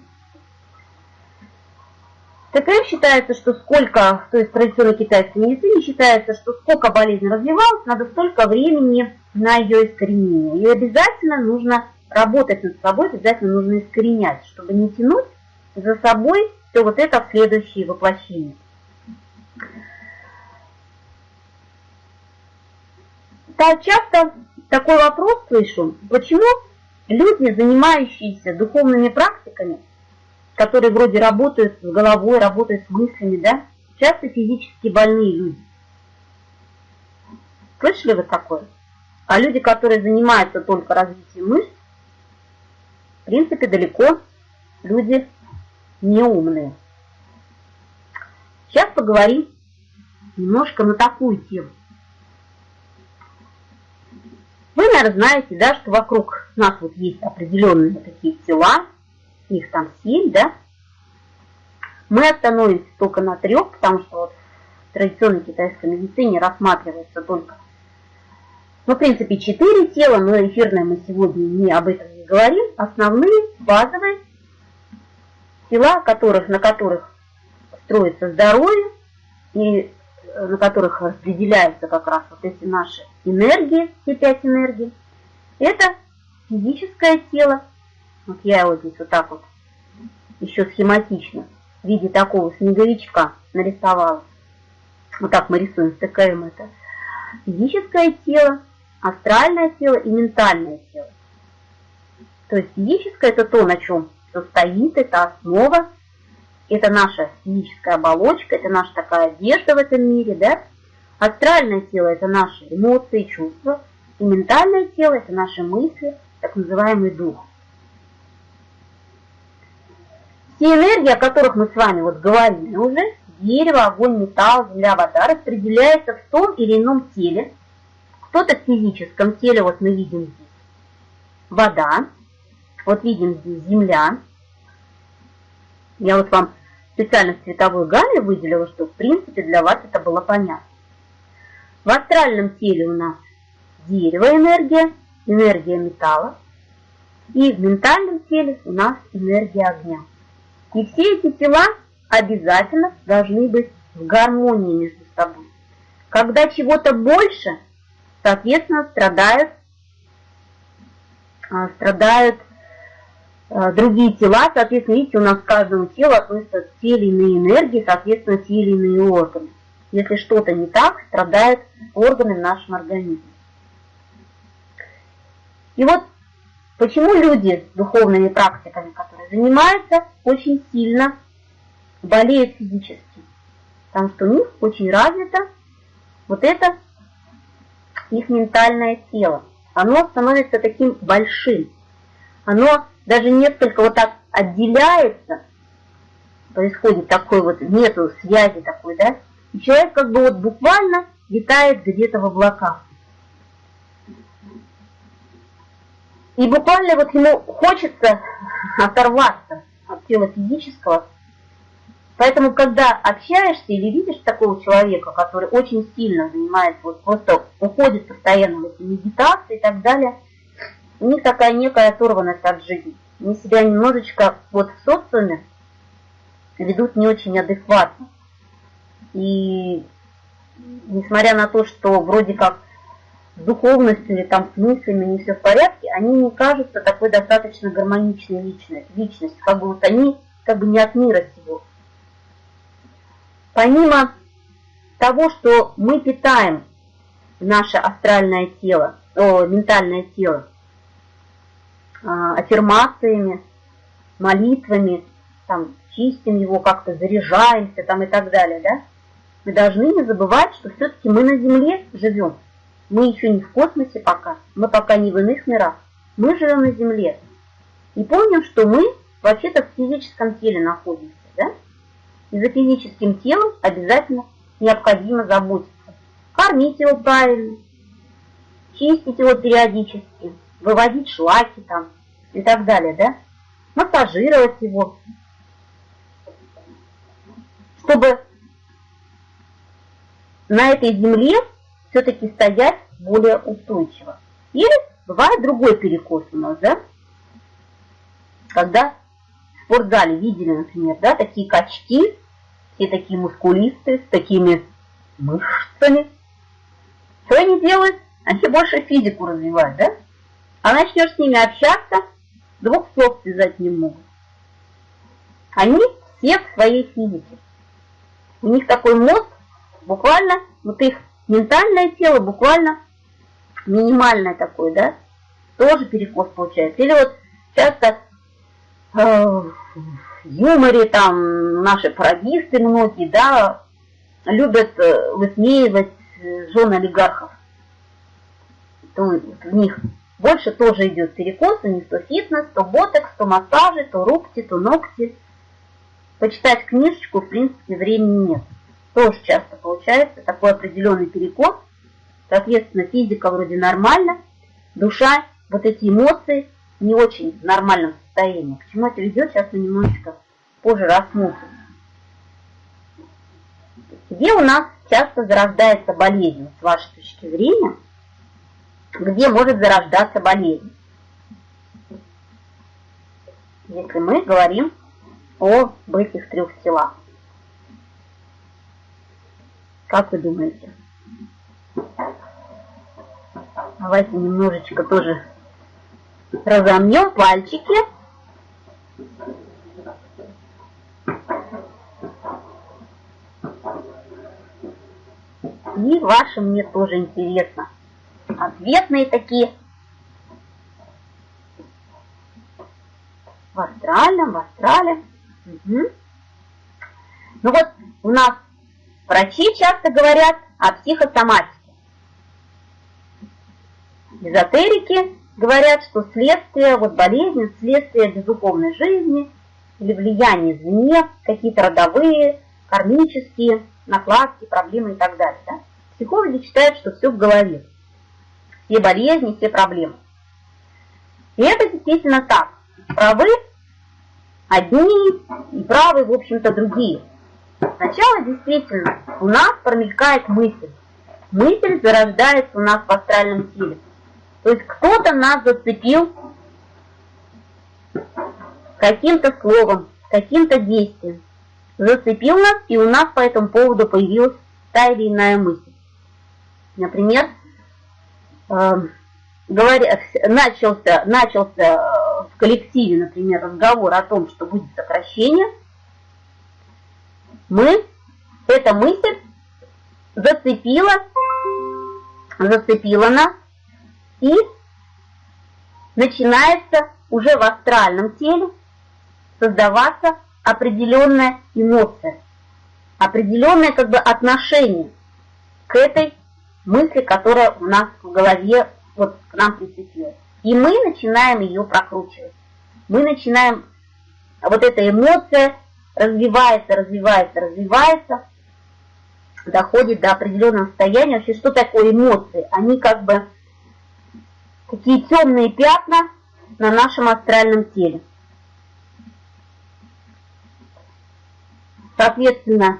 ТКМ считается, что сколько, то есть традиционной китайской медицине считается, что сколько болезнь развивалась, надо столько времени на ее искоренение. И обязательно нужно работать над собой, обязательно нужно искоренять, чтобы не тянуть за собой все вот это в следующие воплощения. Так часто такой вопрос слышу, почему люди, занимающиеся духовными практиками, которые вроде работают с головой, работают с мыслями, да, часто физически больные люди. Слышали вы такое? А люди, которые занимаются только развитием мышц, в принципе, далеко люди неумные. Сейчас поговорим немножко на такую тему. Вы, наверное, знаете, да, что вокруг нас вот есть определенные такие тела, их там семь, да? Мы остановимся только на трех, потому что вот в традиционной китайской медицине рассматривается только, ну, в принципе, четыре тела, но эфирное мы сегодня не об этом не говорим. Основные, базовые тела, которых, на которых строится здоровье, и э, на которых распределяются как раз вот эти наши энергии, все пять энергий, это физическое тело, вот я его здесь вот так вот еще схематично в виде такого снеговичка нарисовала. Вот так мы рисуем, стыкаем это. Физическое тело, астральное тело и ментальное тело. То есть физическое это то, на чем все стоит, это основа, это наша физическая оболочка, это наша такая одежда в этом мире, да? Астральное тело это наши эмоции, чувства, и ментальное тело это наши мысли, так называемый дух. Все энергии, о которых мы с вами вот говорили уже, дерево, огонь, металл, земля, вода, распределяются в том или ином теле. Кто-то в физическом теле, вот мы видим здесь вода, вот видим здесь земля. Я вот вам специально цветовой гамме выделила, что в принципе для вас это было понятно. В астральном теле у нас дерево энергия, энергия металла. И в ментальном теле у нас энергия огня. И все эти тела обязательно должны быть в гармонии между собой. Когда чего-то больше, соответственно, страдают, а, страдают а, другие тела, соответственно, видите, у нас к каждому телу относятся те или иные энергии, соответственно, те или иные органы. Если что-то не так, страдают органы в нашем организме. И вот Почему люди с духовными практиками, которые занимаются, очень сильно болеют физически? Потому что у них очень развито вот это их ментальное тело. Оно становится таким большим. Оно даже несколько вот так отделяется, происходит такой вот, нету связи такой, да, и человек как бы вот буквально летает где-то в облаках. И буквально вот ему хочется оторваться от тела физического. Поэтому, когда общаешься или видишь такого человека, который очень сильно занимается, вот просто уходит постоянно в эти медитации и так далее, у них такая некая оторванность от жизни. Они себя немножечко вот в социуме ведут не очень адекватно. И несмотря на то, что вроде как с духовностью или там с мыслями не все в порядке, они не кажутся такой достаточно гармоничной личностью, как бы вот они как бы не от мира сего. Помимо того, что мы питаем наше астральное тело, о, ментальное тело, а, аффирмациями, молитвами, там, чистим его, как-то заряжаемся там и так далее, да? Мы должны не забывать, что все-таки мы на Земле живем. Мы еще не в космосе пока, мы пока не в иных мирах. Мы живем на Земле. И помним, что мы вообще-то в физическом теле находимся, да? И за физическим телом обязательно необходимо заботиться. Кормить его правильно, чистить его периодически, выводить шлаки там и так далее, да? Массажировать его, чтобы на этой земле все-таки стоять более устойчиво. Или бывает другой перекос у нас, да? Когда в спортзале видели, например, да, такие качки, все такие мускулистые, с такими мышцами. Что они делают? Они больше физику развивают, да? А начнешь с ними общаться, двух слов связать не могут. Они все в своей физике. У них такой мозг, буквально, вот их ментальное тело буквально минимальное такое, да, тоже перекос получается. Или вот часто э, в юморе там наши пародисты многие, да, любят э, высмеивать э, жен олигархов. То в них больше тоже идет перекос, у них то фитнес, то ботекс, то массажи, то рубки, то ногти. Почитать книжечку, в принципе, времени нет тоже часто получается такой определенный перекос. Соответственно, физика вроде нормально, душа, вот эти эмоции не очень в нормальном состоянии. К чему это ведет, сейчас мы немножечко позже рассмотрим. Где у нас часто зарождается болезнь, с вашей точки зрения? Где может зарождаться болезнь? Если мы говорим об этих трех телах. Как вы думаете? Давайте немножечко тоже разомнем пальчики. И ваши мне тоже интересно. Ответные такие. В астральном, в астрале. Угу. Ну вот у нас Врачи часто говорят о психосоматике. Эзотерики говорят, что следствие вот болезни, следствие бездуховной жизни или влияние извне, какие-то родовые, кармические, накладки, проблемы и так далее. Да? Психологи считают, что все в голове. Все болезни, все проблемы. И это действительно так. Правы одни и правы, в общем-то, другие. Сначала действительно у нас промелькает мысль. Мысль зарождается у нас в астральном теле. То есть кто-то нас зацепил каким-то словом, каким-то действием. Зацепил нас, и у нас по этому поводу появилась та или иная мысль. Например, э, говоря, начался, начался в коллективе, например, разговор о том, что будет сокращение – мы, эта мысль зацепила, зацепила нас, и начинается уже в астральном теле создаваться определенная эмоция, определенное как бы отношение к этой мысли, которая у нас в голове вот к нам прицепилась. И мы начинаем ее прокручивать. Мы начинаем, вот эта эмоция развивается, развивается, развивается, доходит до определенного состояния. Вообще, что такое эмоции? Они как бы такие темные пятна на нашем астральном теле. Соответственно,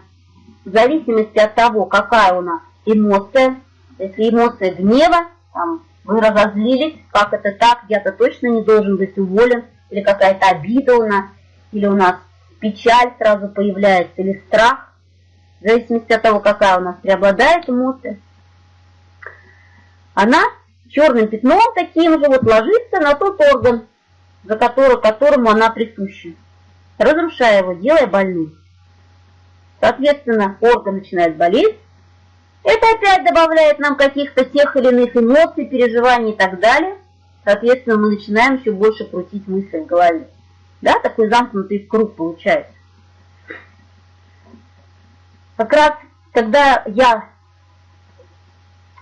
в зависимости от того, какая у нас эмоция, если эмоция гнева, там, вы разозлились, как это так, я-то точно не должен быть уволен, или какая-то обида у нас, или у нас печаль сразу появляется или страх, в зависимости от того, какая у нас преобладает эмоция, она черным пятном таким же вот ложится на тот орган, за который, которому она присуща, разрушая его, делая больным. Соответственно, орган начинает болеть. Это опять добавляет нам каких-то тех или иных эмоций, переживаний и так далее. Соответственно, мы начинаем еще больше крутить мысли в голове. Да, такой замкнутый круг получается. Как раз, когда я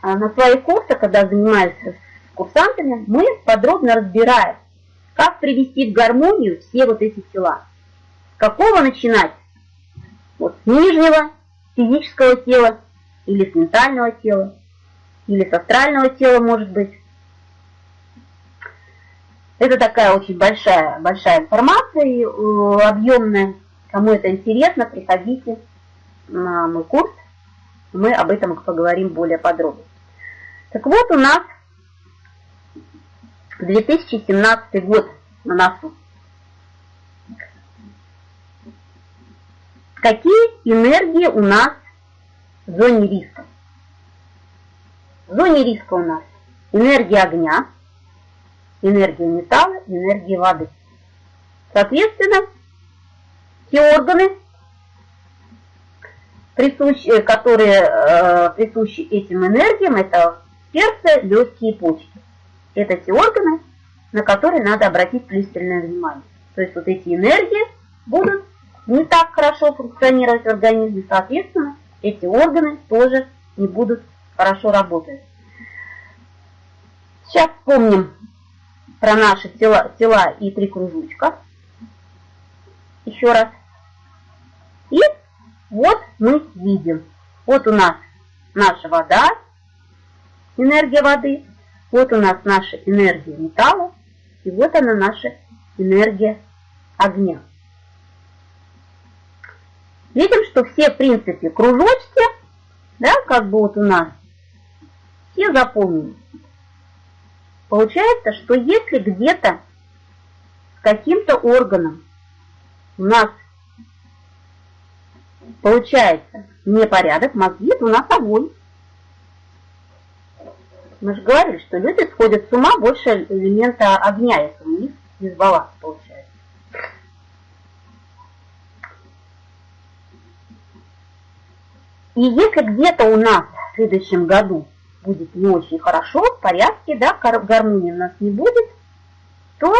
а, на своих курсах, когда занимаюсь с курсантами, мы подробно разбираем, как привести в гармонию все вот эти тела. С какого начинать? Вот с нижнего физического тела, или с ментального тела, или с астрального тела, может быть. Это такая очень большая, большая информация и э, объемная. Кому это интересно, приходите на мой курс. Мы об этом поговорим более подробно. Так вот, у нас 2017 год на носу. Какие энергии у нас в зоне риска? В зоне риска у нас энергия огня, энергия металла, энергия воды. Соответственно, те органы, присущие, которые э, присущи этим энергиям, это сердце, легкие почки. Это те органы, на которые надо обратить пристальное внимание. То есть вот эти энергии будут не так хорошо функционировать в организме, соответственно, эти органы тоже не будут хорошо работать. Сейчас вспомним про наши тела, тела и три кружочка. Еще раз. И вот мы видим. Вот у нас наша вода, энергия воды. Вот у нас наша энергия металла. И вот она наша энергия огня. Видим, что все, в принципе, кружочки, да, как бы вот у нас, все заполнены. Получается, что если где-то с каким-то органом у нас получается непорядок, мозги, у нас огонь. Мы же говорили, что люди сходят с ума больше элемента огня, если у них дисбаланс получается. И если где-то у нас в следующем году будет не очень хорошо, в порядке, да, гармонии у нас не будет, то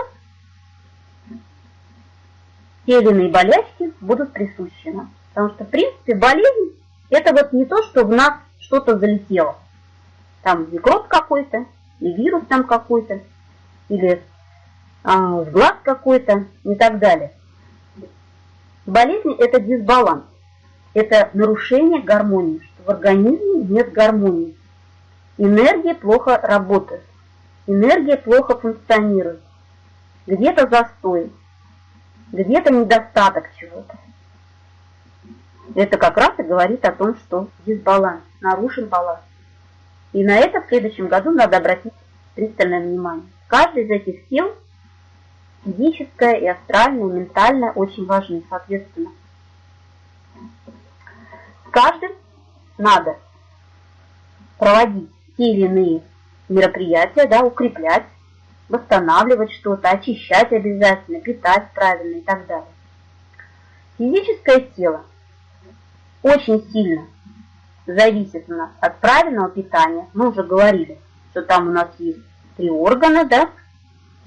те или иные болячки будут присущи нам. Потому что, в принципе, болезнь – это вот не то, что в нас что-то залетело там микроб какой-то, или вирус там какой-то, или а, глаз какой-то и так далее. Болезнь – это дисбаланс, это нарушение гармонии, что в организме нет гармонии. Энергия плохо работает, энергия плохо функционирует, где-то застой, где-то недостаток чего-то. Это как раз и говорит о том, что дисбаланс, нарушен баланс. И на это в следующем году надо обратить пристальное внимание. Каждый из этих сил, физическое и астральное, и ментальное, очень важны, соответственно. С каждым надо проводить те или иные мероприятия, да, укреплять, восстанавливать что-то, очищать обязательно, питать правильно и так далее. Физическое тело очень сильно зависит у нас от правильного питания. Мы уже говорили, что там у нас есть три органа, да,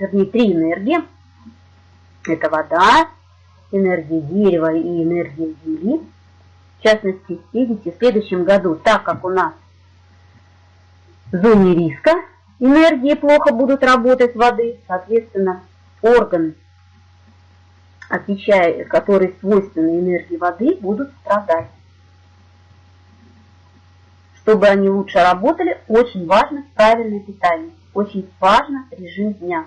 вернее, три энергии. Это вода, энергия дерева и энергия земли. В частности, видите, в следующем году, так как у нас в зоне риска энергии плохо будут работать воды, соответственно, органы, отвечая, которые свойственны энергии воды, будут страдать чтобы они лучше работали, очень важно правильное питание, очень важно режим дня.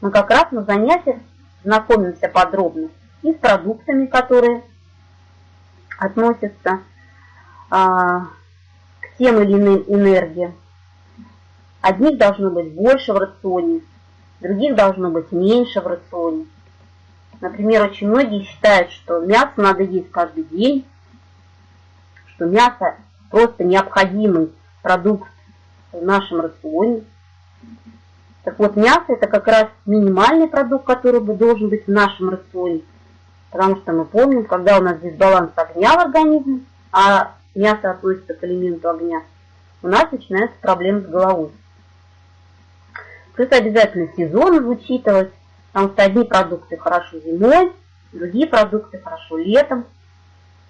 Мы как раз на занятиях знакомимся подробно и с продуктами, которые относятся а, к тем или иным энергиям. Одних должно быть больше в рационе, других должно быть меньше в рационе. Например, очень многие считают, что мясо надо есть каждый день, что мясо просто необходимый продукт в нашем рационе. Так вот, мясо это как раз минимальный продукт, который бы должен быть в нашем рационе. Потому что мы помним, когда у нас дисбаланс огня в организме, а мясо относится к элементу огня, у нас начинаются проблемы с головой. Плюс обязательно сезон учитывать, потому что одни продукты хорошо зимой, другие продукты хорошо летом,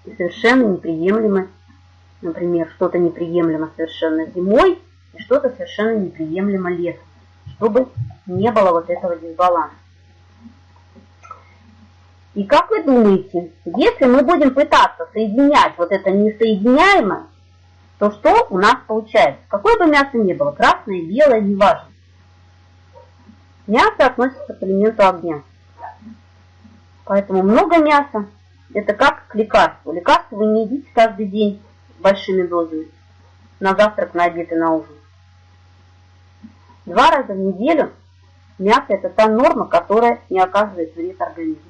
и совершенно неприемлемы, например, что-то неприемлемо совершенно зимой, и что-то совершенно неприемлемо летом, чтобы не было вот этого дисбаланса. И как вы думаете, если мы будем пытаться соединять вот это несоединяемое, то что у нас получается? Какое бы мясо ни было, красное, белое, неважно. Мясо относится к элементу огня. Поэтому много мяса – это как к лекарству. Лекарство вы не едите каждый день большими дозами. На завтрак, на обед и на ужин. Два раза в неделю мясо – это та норма, которая не оказывает вред организму.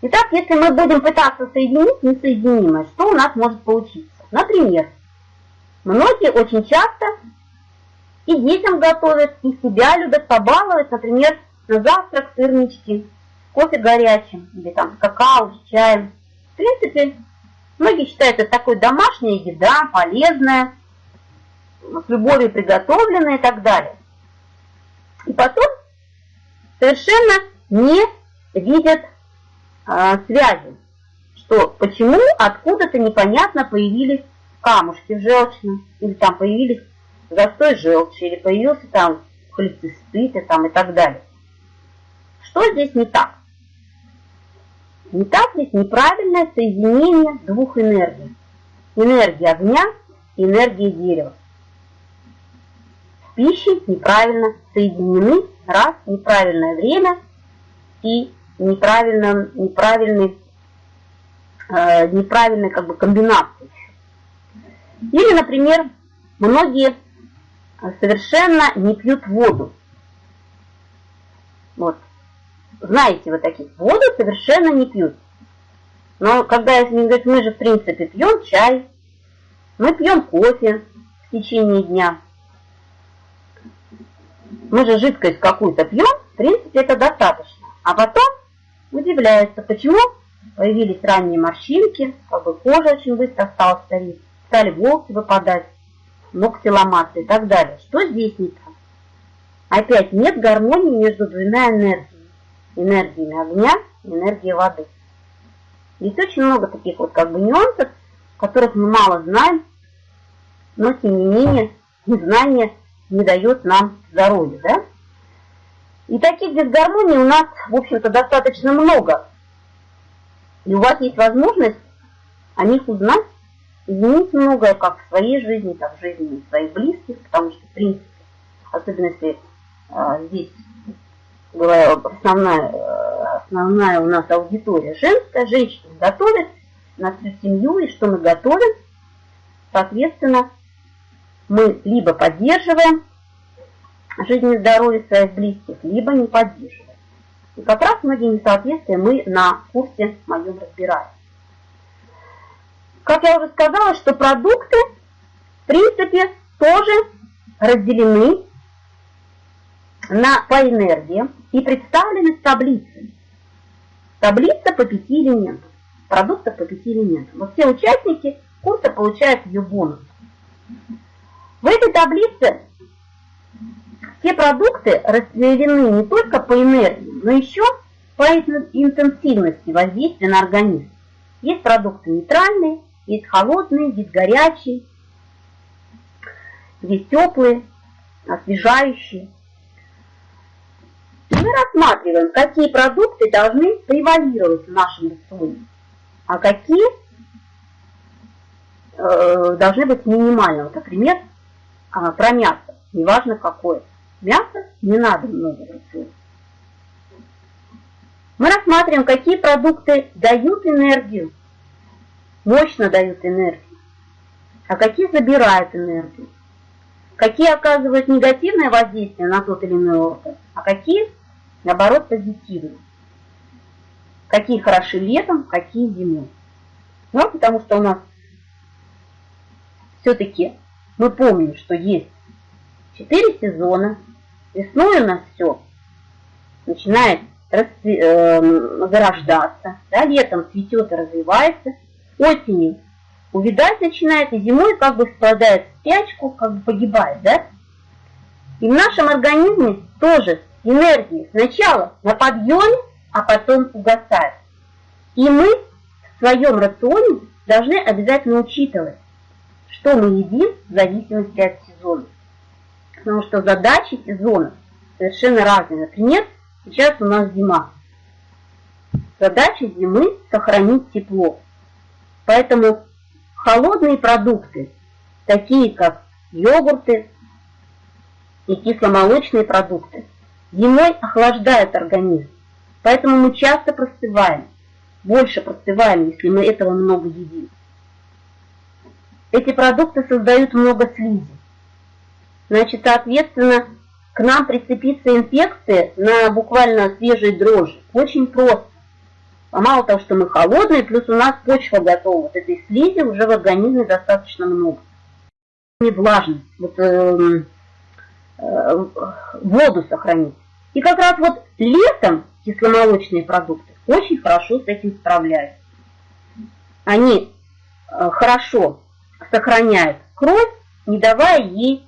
Итак, если мы будем пытаться соединить несоединимое, что у нас может получиться? Например, многие очень часто и детям готовят, и себя любят побаловать, например, на завтрак сырнички, кофе горячим, или там какао с чаем. В принципе, многие считают это такой домашняя еда, полезная, с любовью приготовленная и так далее. И потом совершенно не видят э, связи, что почему откуда-то непонятно появились камушки в или там появились застой желчи, или появился там холецистит там, и так далее. Что здесь не так? Не так здесь неправильное соединение двух энергий. Энергии огня и энергии дерева. Пищи неправильно соединены, раз, неправильное время и неправильно, неправильный, э, неправильной как бы комбинации. Или, например, многие совершенно не пьют воду. Вот. Знаете вы таких. Воду совершенно не пьют. Но когда я с ним говорю, мы же в принципе пьем чай, мы пьем кофе в течение дня. Мы же жидкость какую-то пьем, в принципе это достаточно. А потом удивляются, почему появились ранние морщинки, как бы кожа очень быстро стала стареть, стали волосы выпадать, ногти ломаться и так далее. Что здесь не так? Опять нет гармонии между двумя энергиями. Энергиями огня и энергией воды. Есть очень много таких вот как бы нюансов, которых мы мало знаем, но тем не менее незнание не дает нам здоровья, да? И таких дисгармоний у нас, в общем-то, достаточно много. И у вас есть возможность о них узнать, изменить многое как в своей жизни, так в жизни своих близких, потому что, в принципе, особенно если а, здесь говорю, основная, основная у нас аудитория женская, женщины готовят на всю семью, и что мы готовим, соответственно, мы либо поддерживаем жизнь и здоровье своих близких, либо не поддерживаем. И как раз многие несоответствия мы на курсе моем разбираем. Как я уже сказала, что продукты, в принципе, тоже разделены на, по энергии и представлены в таблице. Таблица по пяти элементам. Продуктов по пяти элементам. Вот все участники курса получают ее бонус. В этой таблице все продукты разделены не только по энергии, но еще по интенсивности воздействия на организм. Есть продукты нейтральные, есть холодные, есть горячие, есть теплые, освежающие. Мы рассматриваем, какие продукты должны превалировать в нашем рационе, а какие э, должны быть минимального. Например, э, про мясо, неважно какое. Мясо не надо много в Мы рассматриваем, какие продукты дают энергию, мощно дают энергию, а какие забирают энергию. Какие оказывают негативное воздействие на тот или иной орган, а какие, наоборот, позитивные. Какие хороши летом, какие зимой. Ну, потому что у нас все-таки мы помним, что есть четыре сезона, весной у нас все начинает расцве э, зарождаться, да, летом цветет и развивается, осенью увидать начинает, и зимой как бы впадает в спячку, как бы погибает, да? И в нашем организме тоже энергии сначала на подъеме, а потом угасает. И мы в своем рационе должны обязательно учитывать, что мы едим в зависимости от сезона. Потому что задачи сезона совершенно разные. Например, сейчас у нас зима. Задача зимы – сохранить тепло. Поэтому холодные продукты, такие как йогурты и кисломолочные продукты, зимой охлаждают организм. Поэтому мы часто простываем, больше простываем, если мы этого много едим. Эти продукты создают много слизи. Значит, соответственно, к нам прицепиться инфекции на буквально свежей дрожжи очень просто. Мало того, что мы холодные, плюс у нас почва готова. Вот этой слизи уже в организме достаточно много. Не влажность, вот, э, э, воду сохранить. И как раз вот летом кисломолочные продукты очень хорошо с этим справляются. Они э, хорошо сохраняют кровь, не давая ей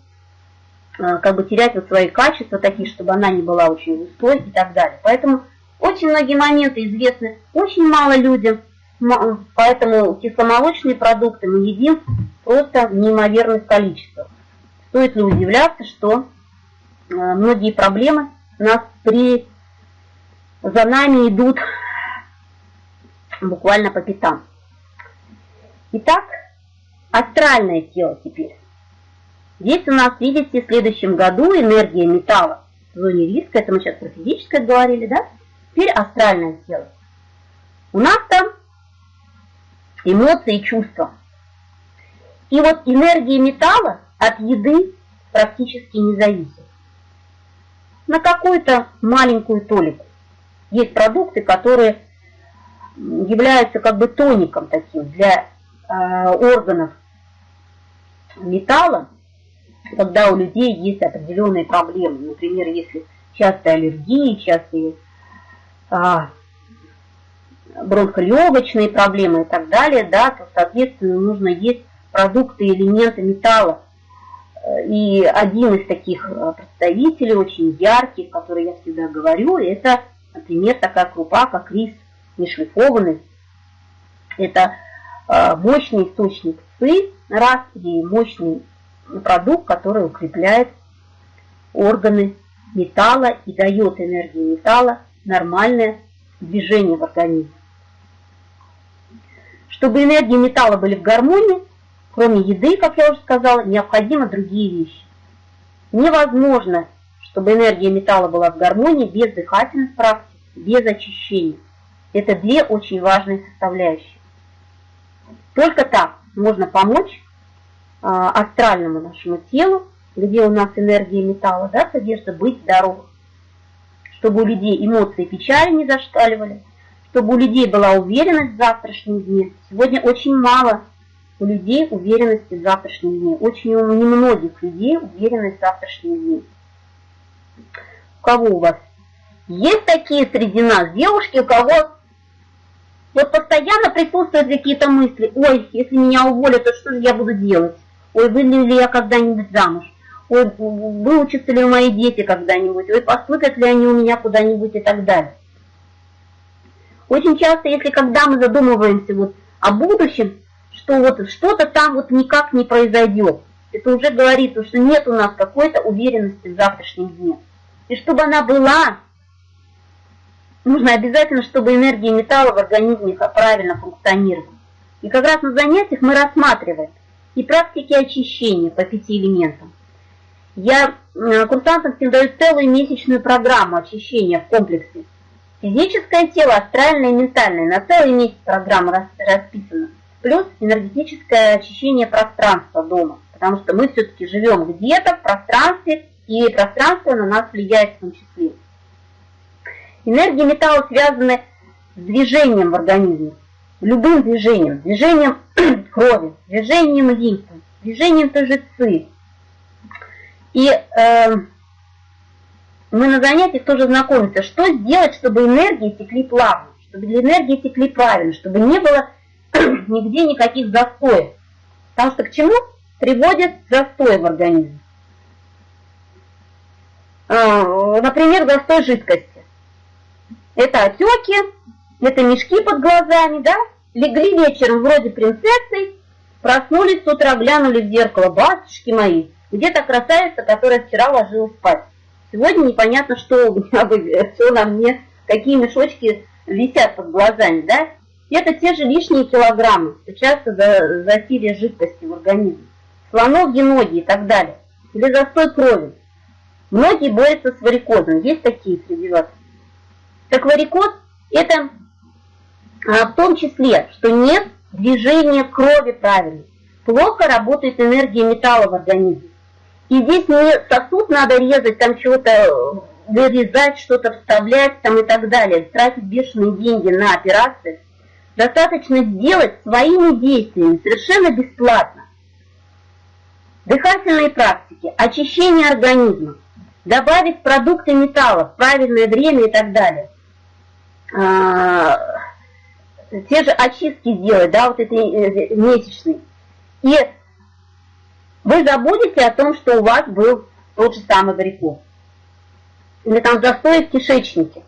э, как бы терять вот свои качества такие, чтобы она не была очень густой и так далее. Поэтому очень многие моменты известны очень мало людям, поэтому кисломолочные продукты мы едим просто в неимоверных количествах. Стоит ли удивляться, что э, многие проблемы нас при за нами идут буквально по пятам. Итак, астральное тело теперь. Здесь у нас, видите, в следующем году энергия металла в зоне риска, это мы сейчас про физическое говорили, да? Теперь астральное тело. У нас там эмоции и чувства. И вот энергия металла от еды практически не зависит. На какую-то маленькую толику. Есть продукты, которые являются как бы тоником таким для э, органов металла, когда у людей есть определенные проблемы. Например, если частые аллергии, частые бронхолегочные проблемы и так далее, да, то, соответственно, нужно есть продукты, элементы металла. И один из таких а, представителей, очень ярких, который я всегда говорю, это, например, такая крупа, как рис нешлифованный. Это а, мощный источник ЦИ, раз, и мощный продукт, который укрепляет органы металла и дает энергию металла нормальное движение в организме. Чтобы энергии металла были в гармонии, кроме еды, как я уже сказала, необходимы другие вещи. Невозможно, чтобы энергия металла была в гармонии без дыхательных практик, без очищения. Это две очень важные составляющие. Только так можно помочь а, астральному нашему телу, где у нас энергия металла да, содержится, быть здоровым чтобы у людей эмоции печали не зашкаливали, чтобы у людей была уверенность в завтрашнем дне. Сегодня очень мало у людей уверенности в завтрашнем дне. Очень у немногих людей уверенность в завтрашнем дне. У кого у вас? Есть такие среди нас девушки, у кого вот постоянно присутствуют какие-то мысли. Ой, если меня уволят, то что же я буду делать? Ой, выйду ли я когда-нибудь замуж? Ой, выучатся ли мои дети когда-нибудь, ой, поступят ли они у меня куда-нибудь и так далее. Очень часто, если когда мы задумываемся вот о будущем, что вот что-то там вот никак не произойдет, это уже говорится, что нет у нас какой-то уверенности в завтрашнем дне. И чтобы она была, нужно обязательно, чтобы энергия металла в организме правильно функционировала. И как раз на занятиях мы рассматриваем и практики очищения по пяти элементам. Я э, курсантам всем даю целую месячную программу очищения в комплексе. Физическое тело, астральное и ментальное. На целый месяц программа расписана. Плюс энергетическое очищение пространства дома. Потому что мы все-таки живем где-то в пространстве, и пространство на нас влияет в том числе. Энергии металла связаны с движением в организме. Любым движением. Движением крови, движением лимфы, движением тоже ци. И э, мы на занятиях тоже знакомимся, что сделать, чтобы энергии текли плавно, чтобы энергии текли правильно, чтобы не было нигде никаких застоев. Потому что к чему приводит застой в организме? А, например, застой жидкости. Это отеки, это мешки под глазами, да? Легли вечером вроде принцессы, проснулись с утра, глянули в зеркало, батюшки мои, где то красавица, которая вчера ложилась спать. Сегодня непонятно, что у меня, все на мне, какие мешочки висят под глазами, да? Это те же лишние килограммы, часто за, засилие жидкости в организме, слоновьи ноги и так далее, или застой крови. Многие борются с варикозом, есть такие среди вас. Так варикоз – это а, в том числе, что нет движения крови правильно, плохо работает энергия металла в организме. И здесь не сосуд надо резать, там чего-то э, вырезать, что-то вставлять там и так далее, тратить бешеные деньги на операции. Достаточно сделать своими действиями, совершенно бесплатно. Дыхательные практики, очищение организма, добавить продукты металла в правильное время и так далее. А, те же очистки делать, да, вот эти э, месячные. И вы забудете о том, что у вас был тот же самый варикоз. Или там застой в кишечнике.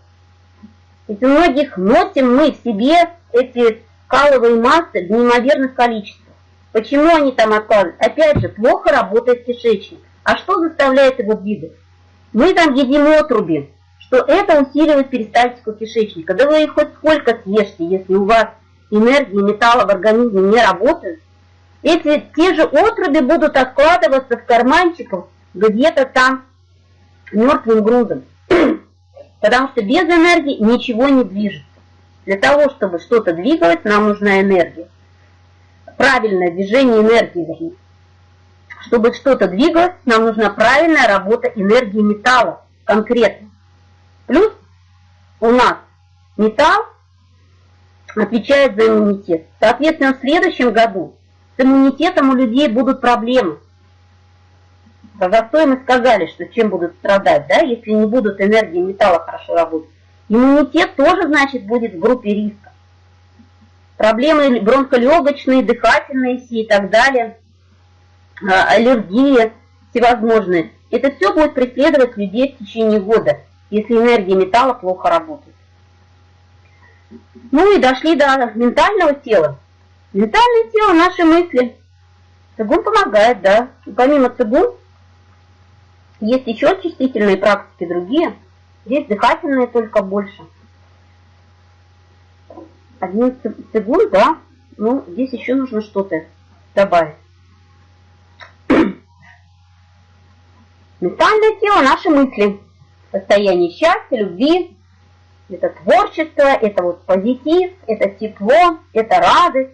Ведь у многих носим мы в себе эти каловые массы в неимоверных количествах. Почему они там откладывают? Опять же, плохо работает кишечник. А что заставляет его двигаться? Мы там едим отруби, что это усиливает перистальтику кишечника. Да вы хоть сколько съешьте, если у вас энергии металла в организме не работают. Эти те же отруби будут откладываться в карманчиках где-то там мертвым грузом. Потому что без энергии ничего не движется. Для того, чтобы что-то двигалось, нам нужна энергия. Правильное движение энергии. Чтобы что-то двигалось, нам нужна правильная работа энергии металла конкретно. Плюс у нас металл отвечает за иммунитет. Соответственно, в следующем году с иммунитетом у людей будут проблемы. Про застой мы сказали, что чем будут страдать, да, если не будут энергии металла хорошо работать. Иммунитет тоже, значит, будет в группе риска. Проблемы бронхолегочные, дыхательные все и так далее, а, аллергии всевозможные. Это все будет преследовать людей в течение года, если энергия металла плохо работает. Ну и дошли до ментального тела. Ментальное тело – наши мысли. Цигун помогает, да. И помимо цигун, есть еще очистительные практики другие – Здесь дыхательные только больше. Один цигун, да. Ну, здесь еще нужно что-то добавить. Ментальное тело – наши мысли. Состояние счастья, любви, это творчество, это вот позитив, это тепло, это радость.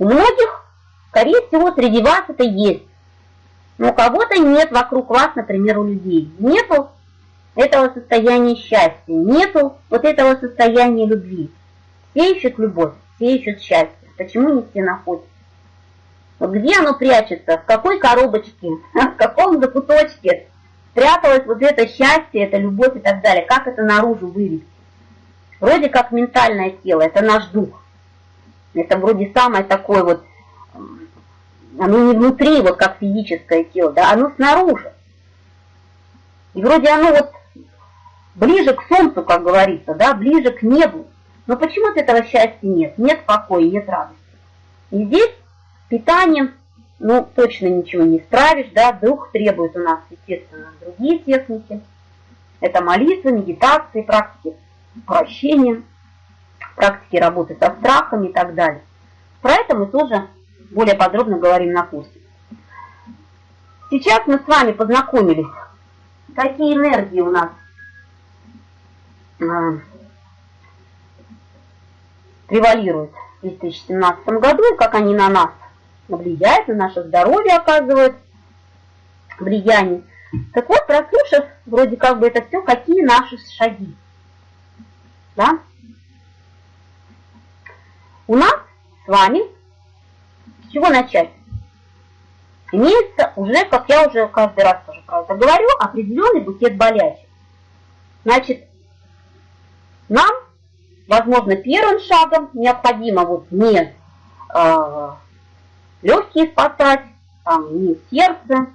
У многих, скорее всего, среди вас это есть но у кого-то нет вокруг вас, например, у людей. Нету этого состояния счастья, нету вот этого состояния любви. Все ищут любовь, все ищут счастье. Почему не все находят? Вот где оно прячется, в какой коробочке, в каком закуточке спряталось вот это счастье, это любовь и так далее. Как это наружу вывести? Вроде как ментальное тело, это наш дух. Это вроде самое такое вот оно не внутри, вот как физическое тело, да, оно снаружи. И вроде оно вот ближе к солнцу, как говорится, да, ближе к небу. Но почему-то этого счастья нет, нет покоя, нет радости. И здесь питанием, ну, точно ничего не справишь, да, дух требует у нас, естественно, другие техники. Это молитва, медитации, практики прощения, практики работы со страхами и так далее. Про это мы тоже более подробно говорим на курсе. Сейчас мы с вами познакомились, какие энергии у нас э, превалируют в 2017 году, как они на нас влияют, на наше здоровье оказывают влияние. Так вот, прослушав вроде как бы это все, какие наши шаги. Да? У нас с вами С чего начать? Имеется уже, как я уже каждый раз тоже про это говорю, определенный букет болящих. Значит, нам, возможно, первым шагом необходимо вот не э, легкие спасать, там, не сердце,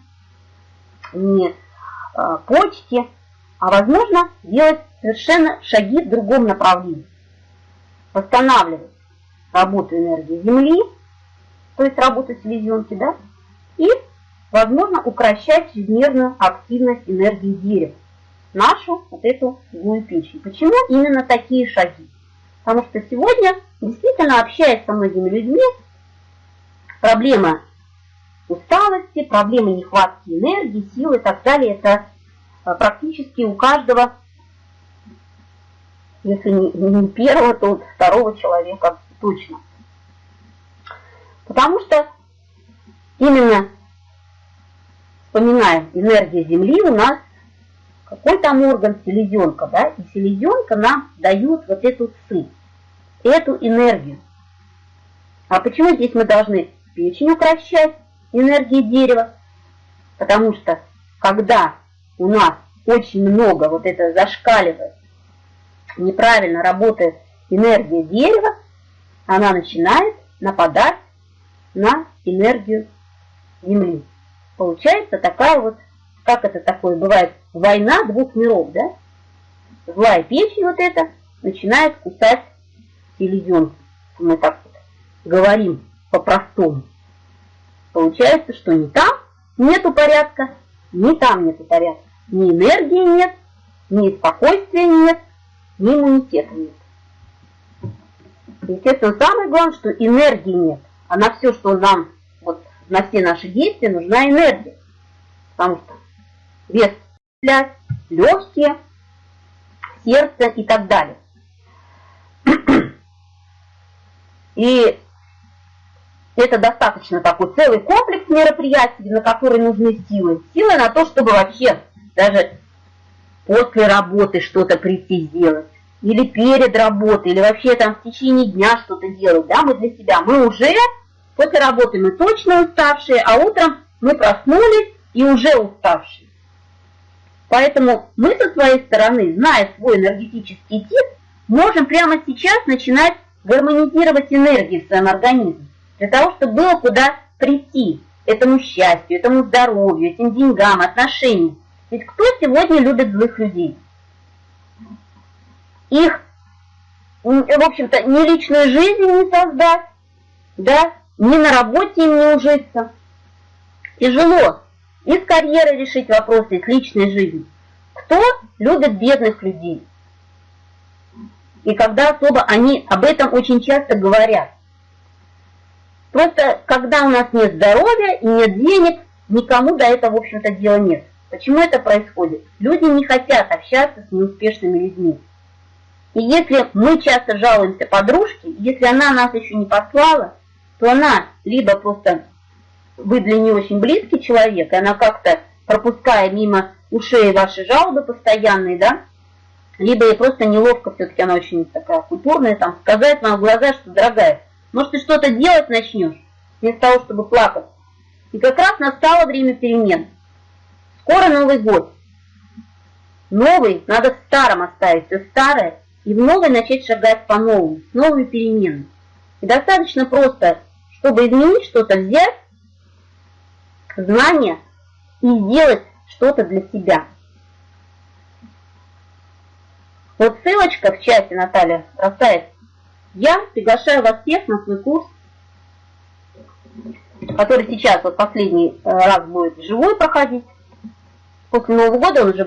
не э, почки, а возможно делать совершенно шаги в другом направлении. Восстанавливать работу энергии Земли, то есть работу селезенки, да, и, возможно, укращать чрезмерную активность энергии дерева, нашу вот эту злую печень. Почему именно такие шаги? Потому что сегодня, действительно, общаясь со многими людьми, проблема усталости, проблемы нехватки энергии, силы и так далее, это а, практически у каждого, если не первого, то второго человека точно. Потому что именно, вспоминаем, энергия Земли у нас, какой там орган, селезенка, да, и селезенка нам дает вот эту ци, эту энергию. А почему здесь мы должны печень укращать, энергии дерева? Потому что, когда у нас очень много вот это зашкаливает, неправильно работает энергия дерева, она начинает нападать на энергию Земли. Получается такая вот, как это такое бывает, война двух миров, да? Злая печень вот эта начинает кусать селезенку. Мы так вот говорим по-простому. Получается, что ни там нету порядка, ни там нету порядка. Ни энергии нет, ни спокойствия нет, ни иммунитета нет. Естественно, самое главное, что энергии нет. А на все, что нам, вот на все наши действия, нужна энергия. Потому что вес легкие, сердце и так далее. И это достаточно такой целый комплекс мероприятий, на которые нужны силы. Силы на то, чтобы вообще даже после работы что-то прийти сделать или перед работой, или вообще там в течение дня что-то делать, да, мы для себя, мы уже после работы мы точно уставшие, а утром мы проснулись и уже уставшие. Поэтому мы со своей стороны, зная свой энергетический тип, можем прямо сейчас начинать гармонизировать энергию в своем организме, для того, чтобы было куда прийти этому счастью, этому здоровью, этим деньгам, отношениям. Ведь кто сегодня любит злых людей? Их, в общем-то, ни личную жизнь не создать, да, ни на работе им не ужиться. Тяжело и с карьерой решить вопросы, и с личной жизнью. Кто любит бедных людей? И когда особо они об этом очень часто говорят. Просто когда у нас нет здоровья и нет денег, никому до этого, в общем-то, дела нет. Почему это происходит? Люди не хотят общаться с неуспешными людьми. И если мы часто жалуемся подружке, если она нас еще не послала, то она либо просто, вы для нее очень близкий человек, и она как-то, пропуская мимо ушей ваши жалобы постоянные, да, либо ей просто неловко, все-таки она очень такая культурная, там, сказать вам в глаза, что, дорогая, может, ты что-то делать начнешь, вместо того, чтобы плакать. И как раз настало время перемен. Скоро Новый год. Новый, надо в старом оставить все старое, и в новое начать шагать по-новому, с новыми переменами. И достаточно просто, чтобы изменить что-то, взять знания и сделать что-то для себя. Вот ссылочка в чате Наталья бросает. Я приглашаю вас всех на свой курс, который сейчас вот последний э, раз будет живой проходить. После Нового года он уже